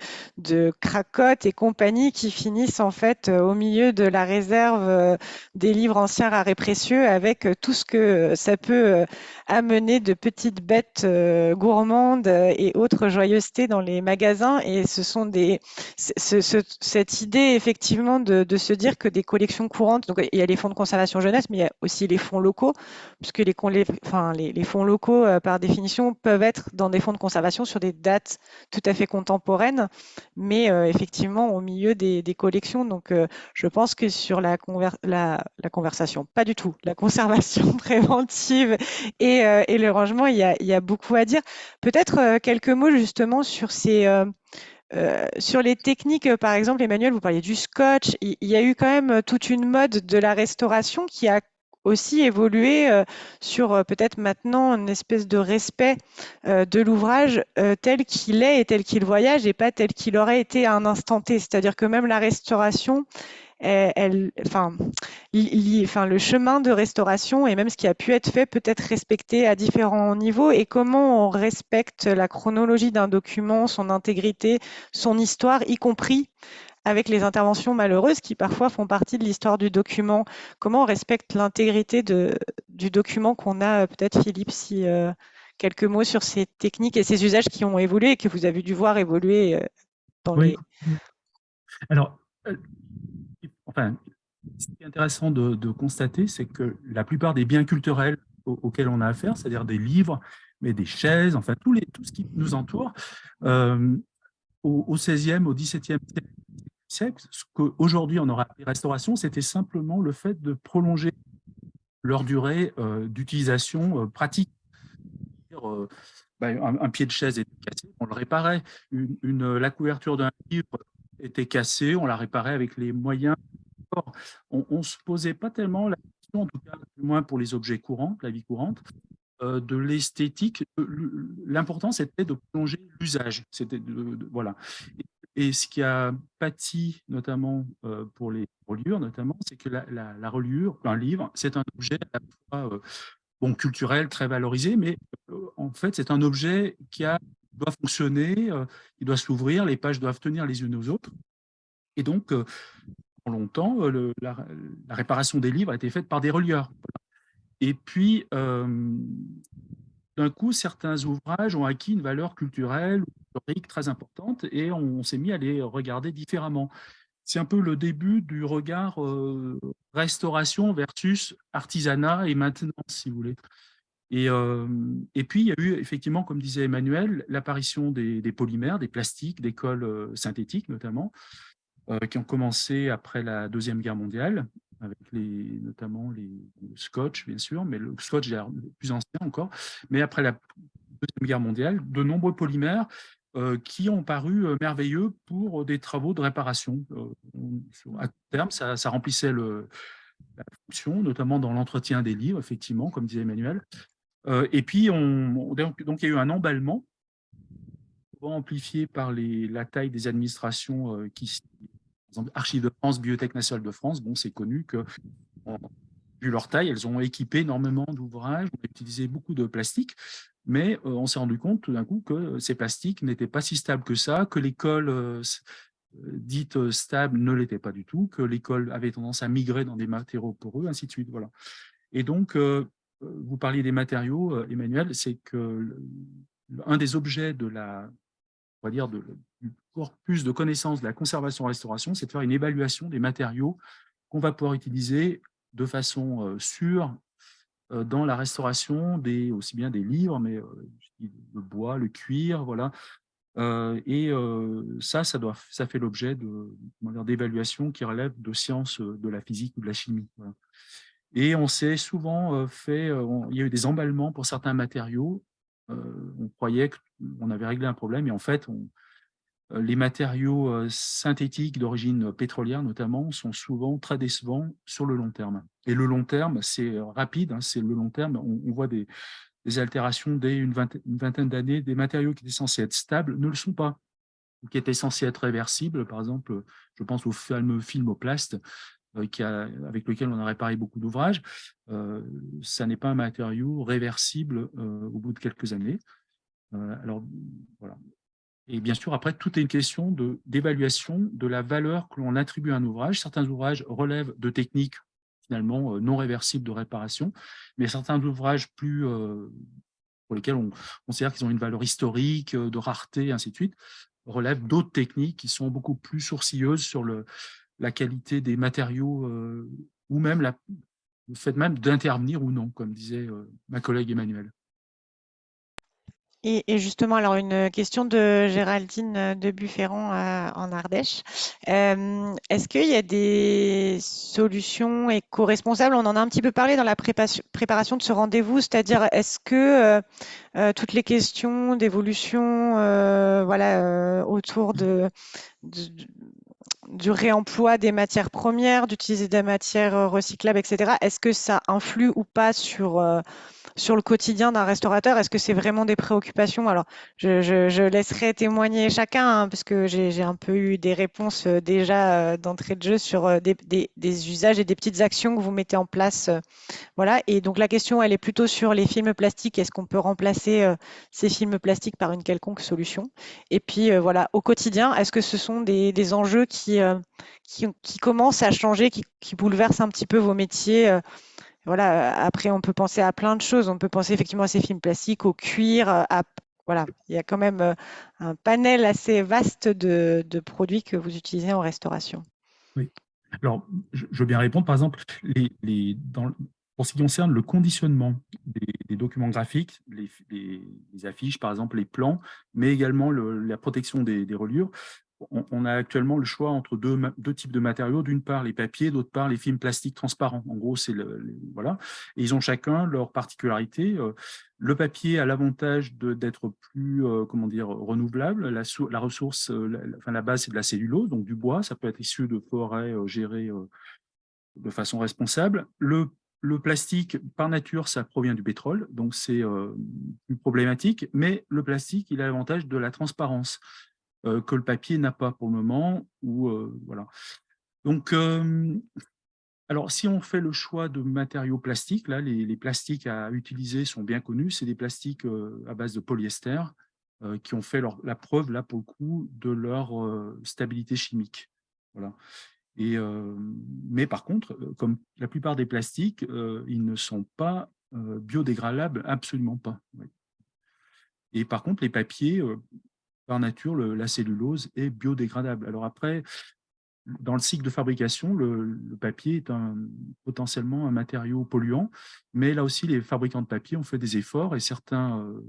cracottes et compagnie qui finissent en fait euh, au milieu de la réserve euh, des livres anciens rares et précieux avec euh, tout ce que ça peut amener de petites bêtes gourmandes et autres joyeusetés dans les magasins. Et ce sont des, cette idée effectivement de, se dire que des collections courantes, donc il y a les fonds de conservation jeunesse, mais il y a aussi les fonds locaux, puisque les fonds locaux, par définition, peuvent être dans des fonds de conservation sur des dates tout à fait contemporaines mais euh, effectivement au milieu des, collections. Donc, euh, je pense que sur la, la, conversation, pas du tout, la [LAUGHS] conservation préventive et, euh, et le rangement, il y, a, il y, a, beaucoup à dire. Peut-être quelques mots justement sur ces sur les techniques, par exemple, Emmanuel, vous parliez du scotch. Il, y a eu quand même toute une mode de la restauration qui a aussi évolué sur peut-être maintenant une espèce de respect de l'ouvrage tel qu'il est et tel qu'il voyage et pas tel qu'il aurait été à un instant T. C'est-à-dire que même la restauration enfin, le chemin de restauration et même ce qui a pu être fait peut être respecté à différents niveaux et comment on respecte la chronologie d'un document, son intégrité, son histoire, y compris avec les interventions malheureuses qui parfois font partie de l'histoire du document. Comment on respecte l'intégrité du document qu'on a Peut-être Philippe, si euh, quelques mots sur ces techniques et ces usages qui ont évolué et que vous avez dû voir évoluer euh, dans les... Alors, euh, enfin, ce qui est intéressant de, constater, c'est que la plupart des biens culturels auxquels on a affaire, c'est-à-dire des livres, mais des chaises, enfin tout, les, tout ce qui nous entoure, euh, au, XVIe, au XVIIe siècle, ce qu'aujourd'hui on aura appelé restauration, c'était simplement le fait de prolonger leur durée euh, d'utilisation euh, pratique. Ben, un, pied de chaise était cassé, on le réparait. La couverture d'un livre était cassée, on la réparait avec les moyens on ne se posait pas tellement la question, en tout cas, du moins pour les objets courants, la vie courante, euh, de l'esthétique. L'important, c'était de plonger l'usage. Voilà. Et, ce qui a pâti, notamment euh, pour les reliures, notamment, c'est que la, reliure, un livre, c'est un objet à la fois euh, bon, culturel, très valorisé, mais en fait, c'est un objet qui doit fonctionner, il doit s'ouvrir, les pages doivent tenir les unes aux autres. Et donc, longtemps, euh, la, réparation des livres a été faite par des relieurs. Et puis, euh, d'un coup, certains ouvrages ont acquis une valeur culturelle très importante et on, s'est mis à les regarder différemment. C'est un peu le début du regard euh, restauration versus artisanat et maintenance, si vous voulez. Et, et, puis, il y a eu effectivement, comme disait Emmanuel, l'apparition des, polymères, des plastiques, des cols synthétiques notamment, euh, qui ont commencé après la Deuxième Guerre mondiale, avec notamment les, le scotch, bien sûr, mais le scotch est plus ancien encore. Mais après la Deuxième Guerre mondiale, de nombreux polymères euh, qui ont paru euh, merveilleux pour des travaux de réparation. à terme, ça, remplissait la fonction, notamment dans l'entretien des livres, effectivement, comme disait Emmanuel. et puis, on, donc, il y a eu un emballement amplifié par la taille des administrations qui exemple, Archives de France, Bibliothèque nationale de France, bon, c'est connu que, vu leur taille, elles ont équipé énormément d'ouvrages, ont utilisé beaucoup de plastique, mais euh, on s'est rendu compte tout d'un coup que ces plastiques n'étaient pas si stables que ça, que l'école euh, euh, dite stable ne l'était pas du tout, que l'école avait tendance à migrer dans des matériaux poreux, ainsi de suite. Voilà. Et donc, vous parliez des matériaux, Emmanuel, c'est que un des objets de la, on va dire, du corpus de connaissances de la conservation-restauration, c'est de faire une évaluation des matériaux qu'on va pouvoir utiliser de façon sûre dans la restauration, des, aussi bien des livres, mais euh, le bois, le cuir, voilà. et ça, ça, doit, ça fait l'objet d'évaluations qui relèvent de sciences de la physique ou de la chimie. Et on s'est souvent fait, il y a eu des emballements pour certains matériaux. on croyait qu'on avait réglé un problème, et en fait, on, euh, les matériaux euh, synthétiques d'origine pétrolière notamment sont souvent très décevants sur le long terme. Et le long terme, c'est rapide, hein, c'est le long terme, on, voit des, altérations dès une vingtaine, d'années, des matériaux qui étaient censés être stables ne le sont pas, qui étaient censés être réversibles, par exemple, je pense au fameux filmoplast, euh, avec lequel on a réparé beaucoup d'ouvrages, ça n'est pas un matériau réversible au bout de quelques années. alors, voilà. Et bien sûr, après, tout est une question d'évaluation de, la valeur que l'on attribue à un ouvrage. Certains ouvrages relèvent de techniques finalement euh, non réversibles de réparation, mais certains ouvrages plus euh, pour lesquels on considère qu'ils ont une valeur historique, euh, de rareté, ainsi de suite, relèvent d'autres techniques qui sont beaucoup plus sourcilleuses sur la qualité des matériaux ou même le fait même d'intervenir ou non, comme disait ma collègue Emmanuel. Et, justement, alors une question de Géraldine de Bufféron euh, en Ardèche. Euh, est-ce qu'il y a des solutions éco-responsables On en a un petit peu parlé dans la préparation de ce rendez-vous, c'est-à-dire est-ce que euh, toutes les questions d'évolution voilà, autour du réemploi des matières premières, d'utiliser des matières recyclables, etc., est-ce que ça influe ou pas sur sur le quotidien d'un restaurateur Est-ce que c'est vraiment des préoccupations? Alors, je, laisserai témoigner chacun, hein, parce que j'ai un peu eu des réponses euh, déjà euh, d'entrée de jeu sur euh, des, usages et des petites actions que vous mettez en place. voilà. Et donc, la question, elle est plutôt sur les films plastiques. Est-ce qu'on peut remplacer ces films plastiques par une quelconque solution? Et puis, voilà, au quotidien, est-ce que ce sont des, enjeux qui, qui, commencent à changer, qui, qui, bouleversent un petit peu vos métiers voilà, après, on peut penser à plein de choses. On peut penser effectivement à ces films plastiques, au cuir. À, voilà, il y a quand même euh, un panel assez vaste de, produits que vous utilisez en restauration. Oui. Alors, je, veux bien répondre. Par exemple, les, pour ce qui concerne le conditionnement des, documents graphiques, les, affiches, par exemple, les plans, mais également la protection des reliures, on, a actuellement le choix entre deux, types de matériaux. D'une part, les papiers, d'autre part, les films plastiques transparents. En gros, c'est voilà. Et ils ont chacun leur particularité. Euh, le papier a l'avantage d'être plus, euh, comment dire, renouvelable. La, ressource, euh, enfin, la base, c'est de la cellulose, donc du bois. Ça peut être issu de forêts gérées de façon responsable. Le le plastique, par nature, ça provient du pétrole, donc c'est plus problématique, mais le plastique, il a l'avantage de la transparence. Euh, que le papier n'a pas pour le moment. Ou, euh, voilà. Donc, euh, alors, si on fait le choix de matériaux plastiques, là, les, plastiques à utiliser sont bien connus. C'est des plastiques à base de polyester qui ont fait la preuve, là, pour le coup, de leur stabilité chimique. Voilà. Et, mais par contre, comme la plupart des plastiques, ils ne sont pas biodégradables, absolument pas. Et par contre, les papiers, par nature, la cellulose est biodégradable. Alors après, dans le cycle de fabrication, le, papier est potentiellement un matériau polluant, mais là aussi, les fabricants de papier ont fait des efforts et certains euh,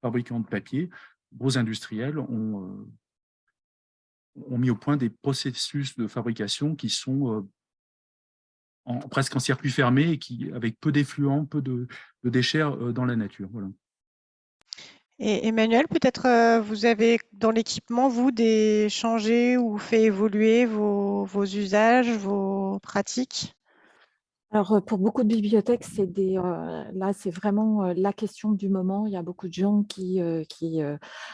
fabricants de papier, gros industriels, ont, euh, ont, mis au point des processus de fabrication qui sont euh, presque en circuit fermé et qui, avec peu d'effluents, peu de, de, déchets dans la nature. Voilà. Et Emmanuel, peut-être euh, vous avez dans l'équipement, vous, des changé ou fait évoluer vos, usages, vos pratiques? Alors, euh, pour beaucoup de bibliothèques, c'est des, euh, là, c'est vraiment la question du moment. Il y a beaucoup de gens qui, qui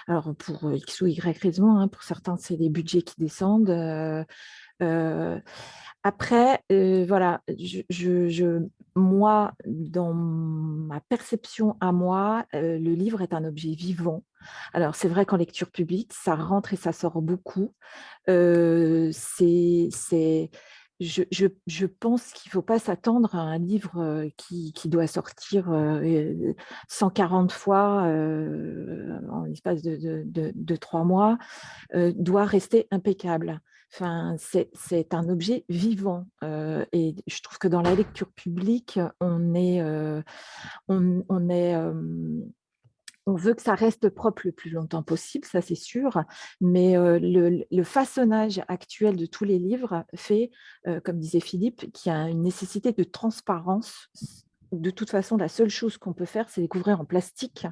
alors pour X ou Y raison, hein, pour certains, c'est les budgets qui descendent. Après, euh, voilà, moi, dans ma perception à moi, euh, le livre est un objet vivant. Alors, c'est vrai qu'en lecture publique, ça rentre et ça sort beaucoup. Euh, c'est, je, pense qu'il ne faut pas s'attendre à un livre qui, doit sortir 140 fois en l'espace de, trois mois, doit rester impeccable. C'est un objet vivant et je trouve que dans la lecture publique, on est, on veut que ça reste propre le plus longtemps possible, ça c'est sûr, mais le, le, façonnage actuel de tous les livres fait, comme disait Philippe, qu'il y a une nécessité de transparence. De toute façon, la seule chose qu'on peut faire, c'est les couvrir en plastique.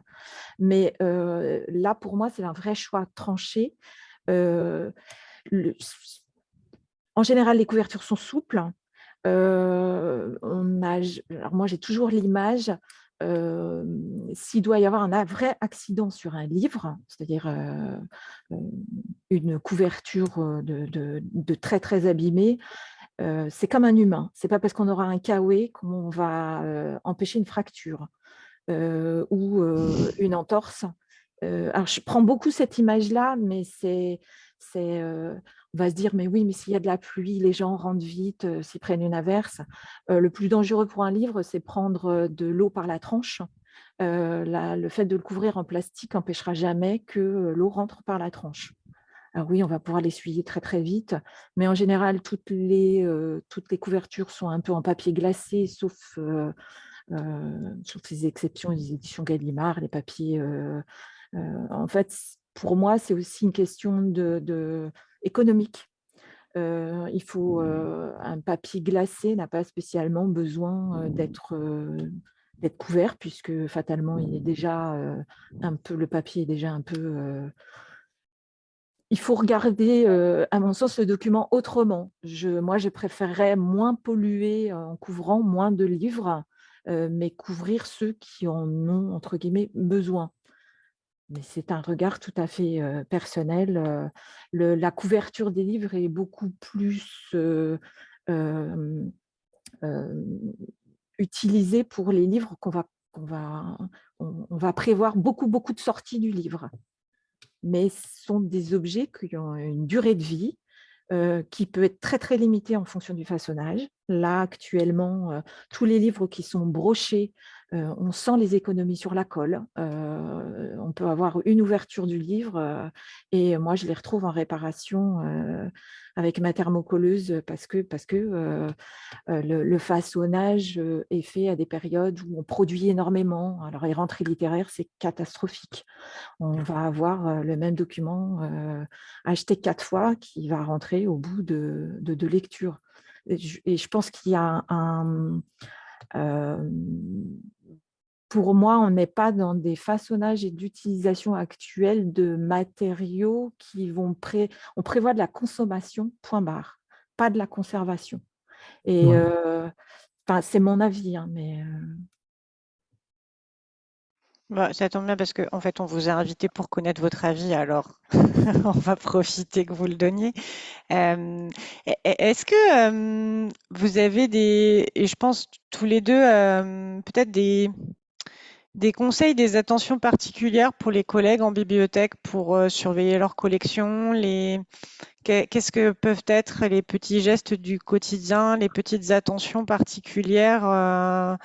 Mais là, pour moi, c'est un vrai choix tranché en général, les couvertures sont souples. Euh, alors moi, j'ai toujours l'image, euh, s'il doit y avoir un vrai accident sur un livre, c'est-à-dire euh, une couverture de, très, très abîmée, c'est comme un humain. Ce n'est pas parce qu'on aura un KOE qu'on va empêcher une fracture ou une entorse. alors, je prends beaucoup cette image-là, mais c'est c'est on va se dire, mais oui, mais s'il y a de la pluie, les gens rentrent vite, s'ils prennent une averse. le plus dangereux pour un livre, c'est prendre de l'eau par la tranche. le fait de le couvrir en plastique n'empêchera jamais que l'eau rentre par la tranche. Alors oui, on va pouvoir l'essuyer très très vite, mais en général, toutes les, toutes les couvertures sont un peu en papier glacé, sauf, sauf les exceptions des éditions Gallimard, les papiers en fait, pour moi, c'est aussi une question de, économique. il faut un papier glacé n'a pas spécialement besoin d'être d'être couvert puisque fatalement il est déjà un peu le papier est déjà un peu il faut regarder, à mon sens, le document autrement. Je, moi, je préférerais moins polluer en couvrant moins de livres, mais couvrir ceux qui en ont, entre guillemets, besoin. Mais c'est un regard tout à fait personnel. la couverture des livres est beaucoup plus utilisée pour les livres qu'on va, prévoir beaucoup, beaucoup de sorties du livre mais ce sont des objets qui ont une durée de vie qui peut être très très limitée en fonction du façonnage. Là, actuellement, euh, tous les livres qui sont brochés, euh, on sent les économies sur la colle. on peut avoir une ouverture du livre et moi, je les retrouve en réparation avec ma thermocolleuse parce que, le, façonnage est fait à des périodes où on produit énormément. Alors, les rentrées littéraires, c'est catastrophique. On va avoir le même document acheté quatre fois qui va rentrer au bout de, de, Et je, pense qu'il y a un, pour moi, on n'est pas dans des façonnages et d'utilisation actuelle de matériaux qui vont... Pré... On prévoit de la consommation, point barre, pas de la conservation. Et euh, c'est mon avis, hein, mais... Bah, ça tombe bien parce qu'en en fait, on vous a invité pour connaître votre avis, alors [LAUGHS] on va profiter que vous le donniez. Euh, est-ce que vous avez des, et je pense tous les deux, peut-être des, des conseils, des attentions particulières pour les collègues en bibliothèque pour euh, surveiller leur collection. Qu'est-ce que peuvent être les petits gestes du quotidien, les petites attentions particulières euh,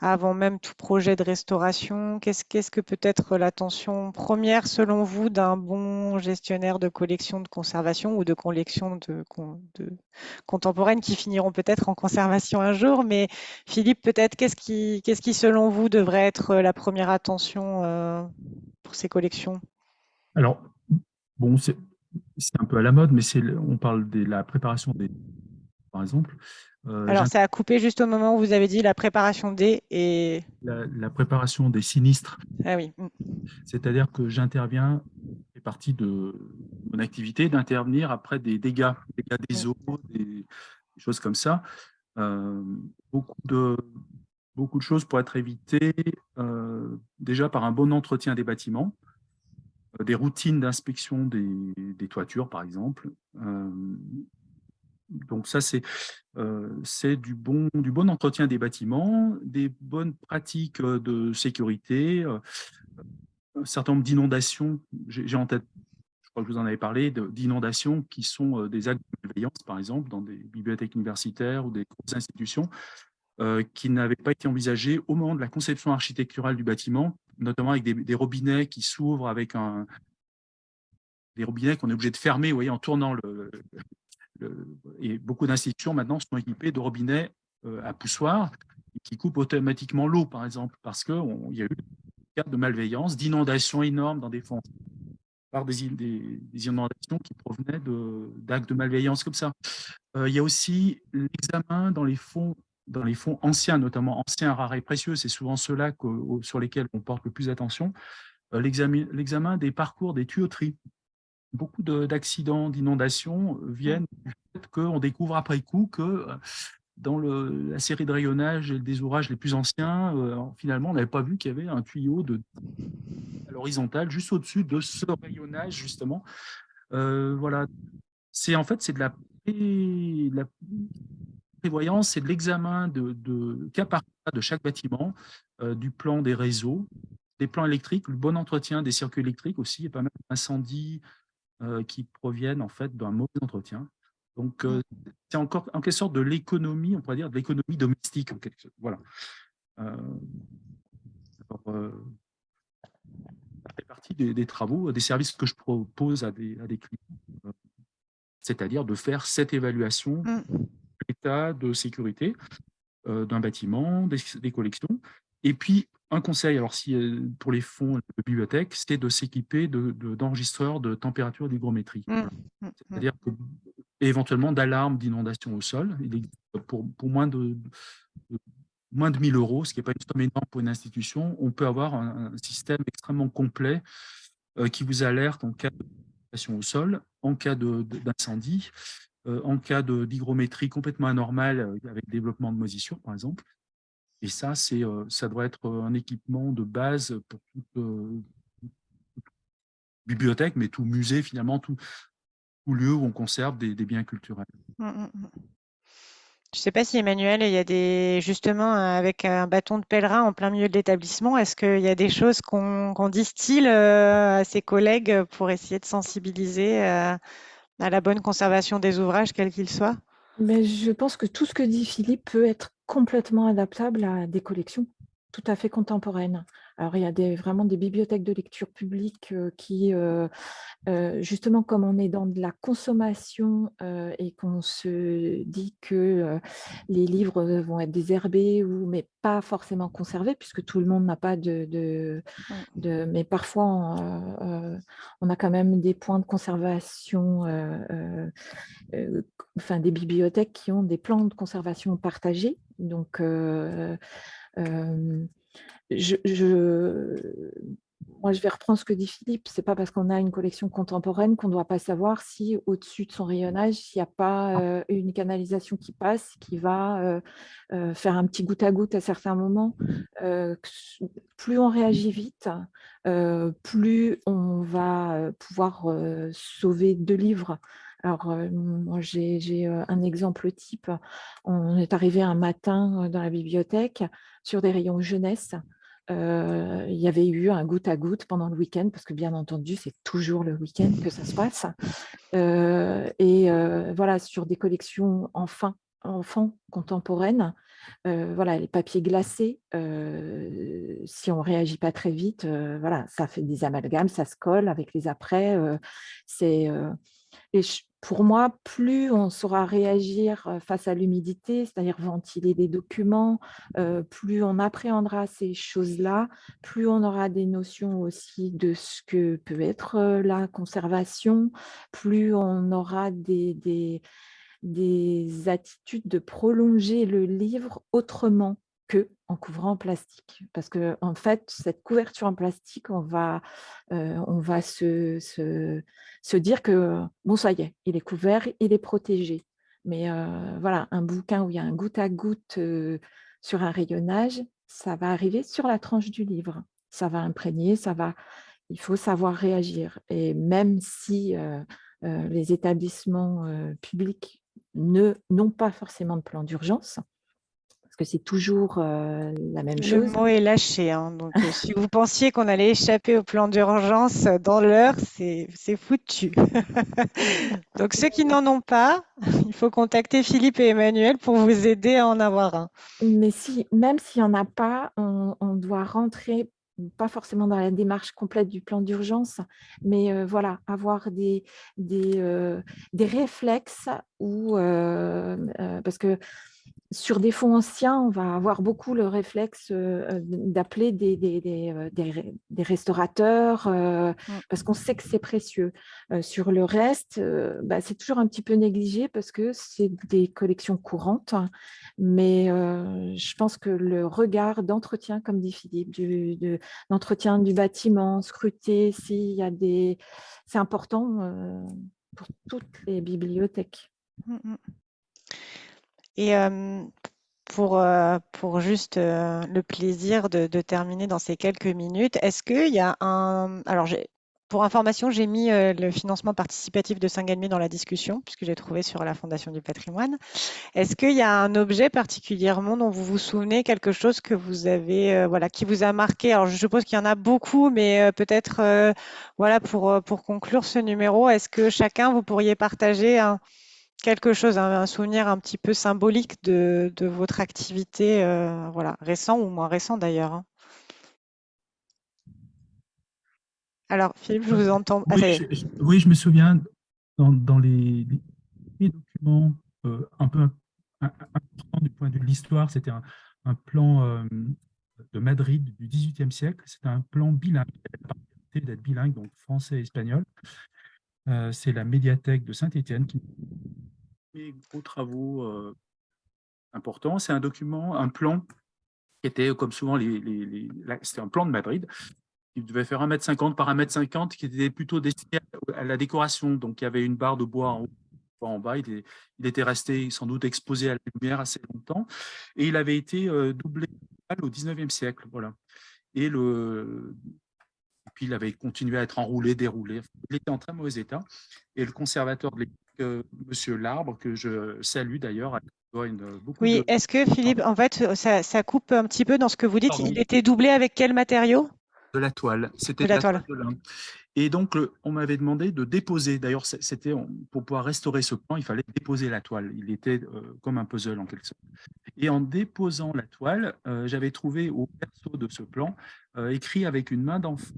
avant même tout projet de restauration? Qu'est-ce que peut être l'attention première, selon vous, d'un bon gestionnaire de collection de conservation ou de collection de, de contemporaines qui finiront peut-être en conservation un jour? Mais Philippe, peut-être, qu'est-ce qui, qu'est-ce qui, selon vous, devrait être la première attention euh, pour ces collections? Alors, bon, c'est un peu à la mode, mais on parle de la préparation des, par exemple. Euh, Alors, ça a coupé juste au moment où vous avez dit la préparation des et... La, préparation des sinistres. Ah oui. Mm. C'est-à-dire que j'interviens, c'est partie de mon activité, d'intervenir après des dégâts, dégâts des eaux, des, choses comme ça. Euh, beaucoup, de, beaucoup de choses pour être évitées, euh, déjà par un bon entretien des bâtiments, des routines d'inspection des, des, toitures, par exemple, donc ça, euh, c'est du, bon, du bon entretien des bâtiments, des bonnes pratiques euh, de sécurité, euh, un certain nombre d'inondations. J'ai en tête, je crois que vous en avez parlé, d'inondations qui sont des actes de surveillance, par exemple, dans des bibliothèques universitaires ou des institutions, qui n'avaient pas été envisagées au moment de la conception architecturale du bâtiment, notamment avec des, robinets qui s'ouvrent avec un, des robinets qu'on est obligé de fermer vous voyez, en tournant le, et beaucoup d'institutions maintenant sont équipées de robinets euh, à poussoir qui coupent automatiquement l'eau, par exemple, parce qu'il y a eu des cas de malveillance, d'inondations énormes dans des fonds, par des, inondations qui provenaient d'actes de, malveillance comme ça. Euh, il y a aussi l'examen dans les fonds dans les fonds anciens, notamment anciens, rares et précieux, c'est souvent ceux-là sur lesquels on porte le plus d'attention, euh, l'examen des parcours des tuyauteries beaucoup d'accidents, d'inondations euh, viennent du fait qu'on découvre après coup que euh, dans le, la série de rayonnage et des ouvrages les plus anciens, euh, finalement, on n'avait pas vu qu'il y avait un tuyau de, à l'horizontale juste au-dessus de ce rayonnage, justement. voilà. C'est en fait, c'est de la, la prévoyance, c'est de l'examen de, de, cas par cas de chaque bâtiment, du plan des réseaux, des plans électriques, le bon entretien des circuits électriques aussi, il y a pas mal d'incendies, euh, qui proviennent en fait d'un mauvais entretien. Donc, euh, mmh. c'est encore en quelque sorte de l'économie, on pourrait dire de l'économie domestique. Voilà. Euh, ça fait partie des, travaux, des services que je propose à des, à des clients, c'est-à-dire de faire cette évaluation mmh. de l'état de sécurité d'un bâtiment, des, des, collections, et puis un conseil, alors si, pour les fonds de bibliothèque, c'était de s'équiper d'enregistreurs de, de, température d'hygrométrie. Mmh, mmh, mmh. C'est-à-dire éventuellement d'alarmes d'inondation au sol. Il pour, pour moins de, moins de 1000 euros, ce qui n'est pas une somme énorme pour une institution, on peut avoir un, système extrêmement complet euh, qui vous alerte en cas d'inondation au sol, en cas d'incendie, euh, en cas d'hygrométrie complètement anormale euh, avec développement de moisissure, par exemple. Et ça, ça doit être un équipement de base pour toute, bibliothèque, mais tout musée, finalement, tout, lieu où on conserve des, biens culturels. Mmh, mmh, mmh. Je ne sais pas si Emmanuel, il y a des justement avec un bâton de pèlerin en plein milieu de l'établissement, est-ce qu'il y a des choses qu'on distille à ses collègues pour essayer de sensibiliser à la bonne conservation des ouvrages, quels qu'ils soient? Mais je pense que tout ce que dit Philippe peut être complètement adaptable à des collections tout à fait contemporaines. Alors, il y a des, vraiment des bibliothèques de lecture publique qui, justement, comme on est dans de la consommation et qu'on se dit que les livres vont être désherbés, ou, mais pas forcément conservés, puisque tout le monde n'a pas de, de, Mais parfois, on, a quand même des points de conservation, enfin des bibliothèques qui ont des plans de conservation partagés. Donc, je, moi, je vais reprendre ce que dit Philippe. Ce n'est pas parce qu'on a une collection contemporaine qu'on ne doit pas savoir si au-dessus de son rayonnage, s'il n'y a pas ah. euh, une canalisation qui passe, qui va euh, euh, faire un petit goutte à goutte à certains moments. plus on réagit vite, plus on va pouvoir sauver deux livres. Alors, moi, j'ai un exemple type. On est arrivé un matin dans la bibliothèque sur des rayons jeunesse il y avait eu un goutte à goutte pendant le week-end, parce que bien entendu, c'est toujours le week-end que ça se passe. et voilà, sur des collections enfants, enfants contemporaines, voilà, les papiers glacés, si on ne réagit pas très vite, voilà, ça fait des amalgames, ça se colle avec les après. c'est pour moi, plus on saura réagir face à l'humidité, c'est-à-dire ventiler des documents, plus on appréhendra ces choses-là, plus on aura des notions aussi de ce que peut être la conservation, plus on aura des, des, des attitudes de prolonger le livre autrement en couvrant en plastique. Parce que en fait, cette couverture en plastique, on va, euh, on va se, se, dire que, bon, ça y est, il est couvert, il est protégé. Mais euh, voilà, un bouquin où il y a un goutte à goutte euh, sur un rayonnage, ça va arriver sur la tranche du livre. Ça va imprégner, ça va... Il faut savoir réagir. Et même si les établissements publics n'ont pas forcément de plan d'urgence, c'est toujours la même chose. Le mot est lâché. Hein, donc, si vous pensiez qu'on allait échapper au plan d'urgence dans l'heure, c'est foutu. [LAUGHS] donc, ceux qui n'en ont pas, [LAUGHS] il faut contacter Philippe et Emmanuel pour vous aider à en avoir un. Mais si, même s'il n'y en a pas, on, doit rentrer pas forcément dans la démarche complète du plan d'urgence, mais voilà, avoir des, des, des réflexes ou parce que sur des fonds anciens, on va avoir beaucoup le réflexe euh, d'appeler des, des, euh, restaurateurs euh, parce qu'on sait que c'est précieux. sur le reste, bah, c'est toujours un petit peu négligé parce que c'est des collections courantes. Mais je pense que le regard d'entretien, comme dit Philippe, d'entretien du bâtiment, scruter s'il y a des... C'est important pour toutes les bibliothèques. Et pour, pour juste le plaisir de, terminer dans ces quelques minutes, est-ce qu'il y a un... Alors, pour information, j'ai mis le financement participatif de Saint-Galmier dans la discussion, puisque j'ai trouvé sur la Fondation du patrimoine. Est-ce qu'il y a un objet particulièrement dont vous vous souvenez, quelque chose que vous avez, voilà, qui vous a marqué? Alors, je suppose qu'il y en a beaucoup, mais peut-être, voilà, pour, pour conclure ce numéro, est-ce que chacun, vous pourriez partager un, quelque chose, un, souvenir un petit peu symbolique de, votre activité, euh, voilà, récent ou moins récent d'ailleurs. Hein. Alors, Philippe, je vous entends. oui, je, me souviens dans, les, documents euh, un peu importants du point de vue de l'histoire, c'était un, plan euh, Madrid du XVIIIe siècle. C'est un plan bilingue, d'être bilingue, donc français et espagnol. C'est la médiathèque de Saint-Étienne qui fait gros travaux importants. C'est un document, un plan qui était, comme souvent, les, c'était un plan de Madrid, qui devait faire 1m50 par 1m50, qui était plutôt destiné à la décoration. Donc, il y avait une barre de bois en haut, en bas. Il, était resté sans doute exposé à la lumière assez longtemps. Et il avait été euh, doublé au 19e siècle. Voilà. Et, le, il avait continué à être enroulé, déroulé. Il était en très mauvais état. Et le conservateur de l'époque, euh, Monsieur Larbre, que je salue d'ailleurs, oui, est-ce que Philippe, en fait, ça, coupe un petit peu dans ce que vous dites? Il était doublé avec quel matériau? De la toile. C'était de la, toile. de Et donc, on m'avait demandé de déposer. D'ailleurs, c'était pour pouvoir restaurer ce plan, il fallait déposer la toile. Il était euh, comme un puzzle en quelque sorte. Et en déposant la toile, euh, j'avais trouvé au perso de ce plan euh, écrit avec une main d'enfant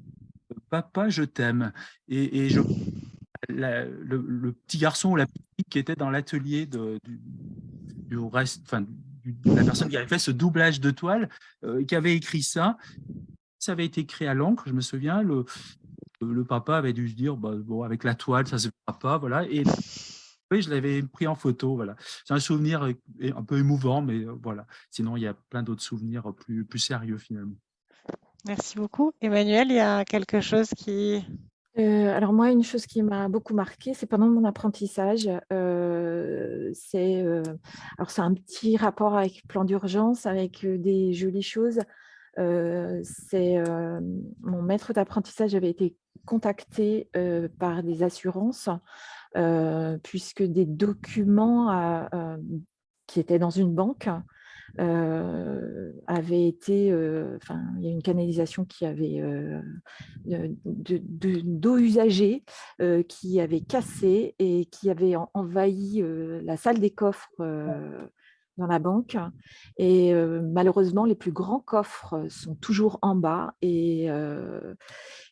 "Papa, je t'aime". Et, le, petit garçon ou la petite qui était dans l'atelier du, la personne qui avait fait ce doublage de toile, euh, qui avait écrit ça. Ça avait été écrit à l'encre, je me souviens. Le, papa avait dû se dire, bah, bon, avec la toile, ça se fera pas, voilà. Et je l'avais pris en photo, voilà. C'est un souvenir un peu émouvant, mais euh, voilà. Sinon, il y a plein d'autres souvenirs plus sérieux finalement. Merci beaucoup. Emmanuel, il y a quelque chose qui euh, alors moi, une chose qui m'a beaucoup marqué, c'est pendant mon apprentissage, euh, c'est euh, un petit rapport avec plan d'urgence, avec des jolies choses. c'est mon maître d'apprentissage avait été contacté par des assurances puisque des documents qui étaient dans une banque euh, avait été, euh, enfin, il y a une canalisation qui avait euh, d'eau usagée qui avait cassé et qui avait envahi la salle des coffres dans la banque. Et malheureusement, les plus grands coffres sont toujours en bas. Et,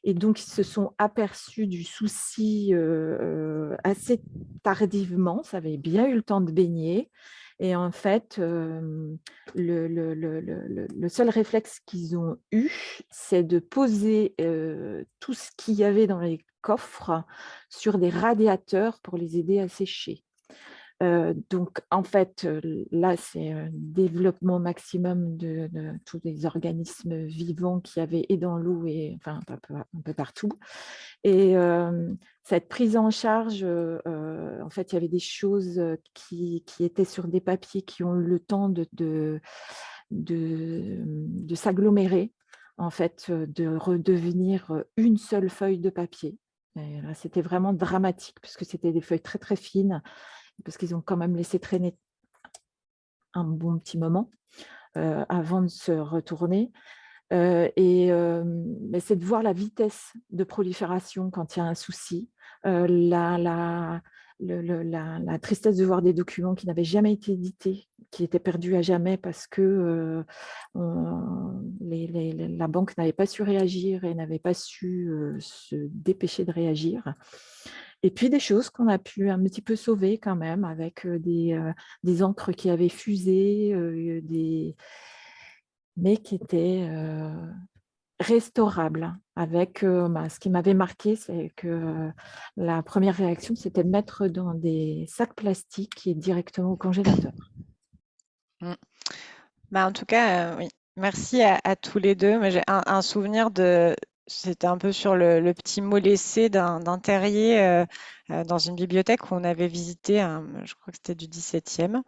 et donc, ils se sont aperçus du souci assez tardivement. Ça avait bien eu le temps de baigner. Et en fait, le, seul réflexe qu'ils ont eu, c'est de poser tout ce qu'il y avait dans les coffres sur des radiateurs pour les aider à sécher. Donc, en fait, là, c'est un développement maximum de, tous les organismes vivants qui avaient et dans l'eau et enfin un peu, partout. Et cette prise en charge, en fait, il y avait des choses qui, étaient sur des papiers qui ont eu le temps de, de, de s'agglomérer, en fait, de redevenir une seule feuille de papier. C'était vraiment dramatique puisque c'était des feuilles très très fines parce qu'ils ont quand même laissé traîner un bon petit moment euh, avant de se retourner. Euh, et euh, c'est de voir la vitesse de prolifération quand il y a un souci, la, tristesse de voir des documents qui n'avaient jamais été édités, qui étaient perdus à jamais parce que la banque n'avait pas su réagir et n'avait pas su se dépêcher de réagir. Et puis des choses qu'on a pu un petit peu sauver quand même avec des, encres qui avaient fusé, des... mais qui étaient restaurables. Avec, bah, ce qui m'avait marqué, c'est que la première réaction, c'était de mettre dans des sacs plastiques et directement au congélateur. Mmh. Bah, en tout cas, oui. Merci à, tous les deux. J'ai un, souvenir de, c'était un peu sur le, petit mot laissé d'un terrier euh, euh, dans une bibliothèque où on avait visité, je crois que c'était du 17e.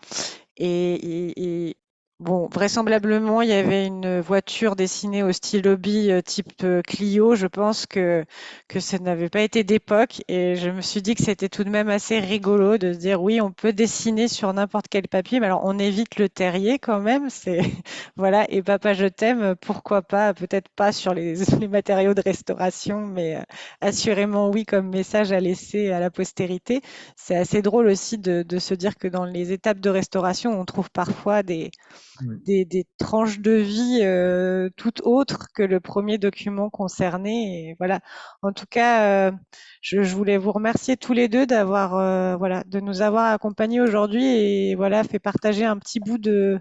et, Bon, vraisemblablement, il y avait une voiture dessinée au stylo euh, type euh, Clio. Je pense que, que ça n'avait pas été d'époque et je me suis dit que c'était tout de même assez rigolo de se dire oui, on peut dessiner sur n'importe quel papier, mais alors on évite le terrier quand même. C'est [LAUGHS] voilà. Et papa, je t'aime. Pourquoi pas? Peut-être pas sur les, [LAUGHS] les, matériaux de restauration, mais euh, assurément oui comme message à laisser à la postérité. C'est assez drôle aussi de, de se dire que dans les étapes de restauration, on trouve parfois des des, tranches de vie euh, tout autres que le premier document concerné. Et voilà. En tout cas, euh, je, voulais vous remercier tous les deux d'avoir, euh, voilà, de nous avoir accompagnés aujourd'hui et voilà, fait partager un petit bout de,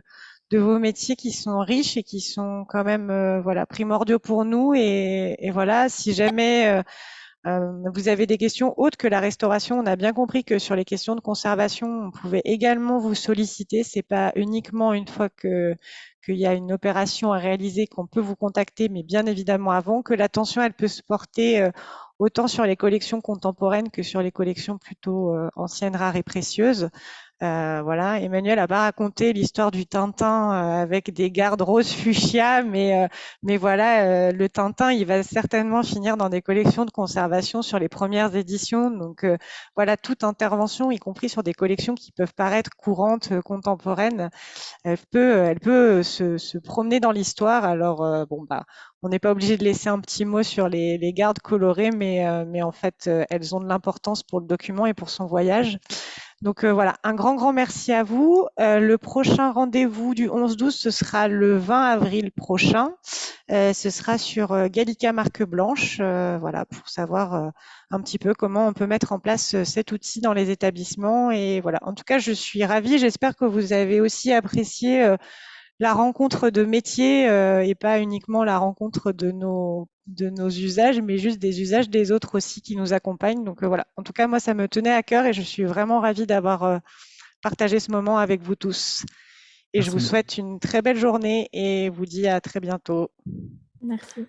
de vos métiers qui sont riches et qui sont quand même voilà primordiaux pour nous. Et, et voilà, si jamais euh, vous avez des questions autres que la restauration. On a bien compris que sur les questions de conservation, on pouvait également vous solliciter. C'est pas uniquement une fois que qu'il y a une opération à réaliser qu'on peut vous contacter, mais bien évidemment avant que l'attention elle peut se porter euh, autant sur les collections contemporaines que sur les collections plutôt euh, anciennes, rares et précieuses. Euh, voilà, Emmanuel a pas raconté l'histoire du Tintin euh, avec des gardes roses fuchsia, mais euh, mais voilà, le Tintin, il va certainement finir dans des collections de conservation sur les premières éditions. Donc voilà, toute intervention, y compris sur des collections qui peuvent paraître courantes, contemporaines, elle peut elle peut se, se promener dans l'histoire. Alors bon bah on n'est pas obligé de laisser un petit mot sur les, les gardes colorées, mais, mais en fait, elles ont de l'importance pour le document et pour son voyage. Donc euh, voilà, un grand, grand merci à vous. Euh, le prochain rendez-vous du 11-12, ce sera le 20 avril prochain. Euh, ce sera sur Gallica Marque Blanche, voilà, pour savoir un petit peu comment on peut mettre en place cet outil dans les établissements. Et voilà, en tout cas, je suis ravie. J'espère que vous avez aussi apprécié la rencontre de métiers et pas uniquement la rencontre de nos de nos usages, mais juste des usages des autres aussi qui nous accompagnent. Donc euh, voilà, en tout cas, moi, ça me tenait à cœur et je suis vraiment ravie d'avoir euh, partagé ce moment avec vous tous. Et je vous souhaite une très belle journée et vous dis à très bientôt. Merci.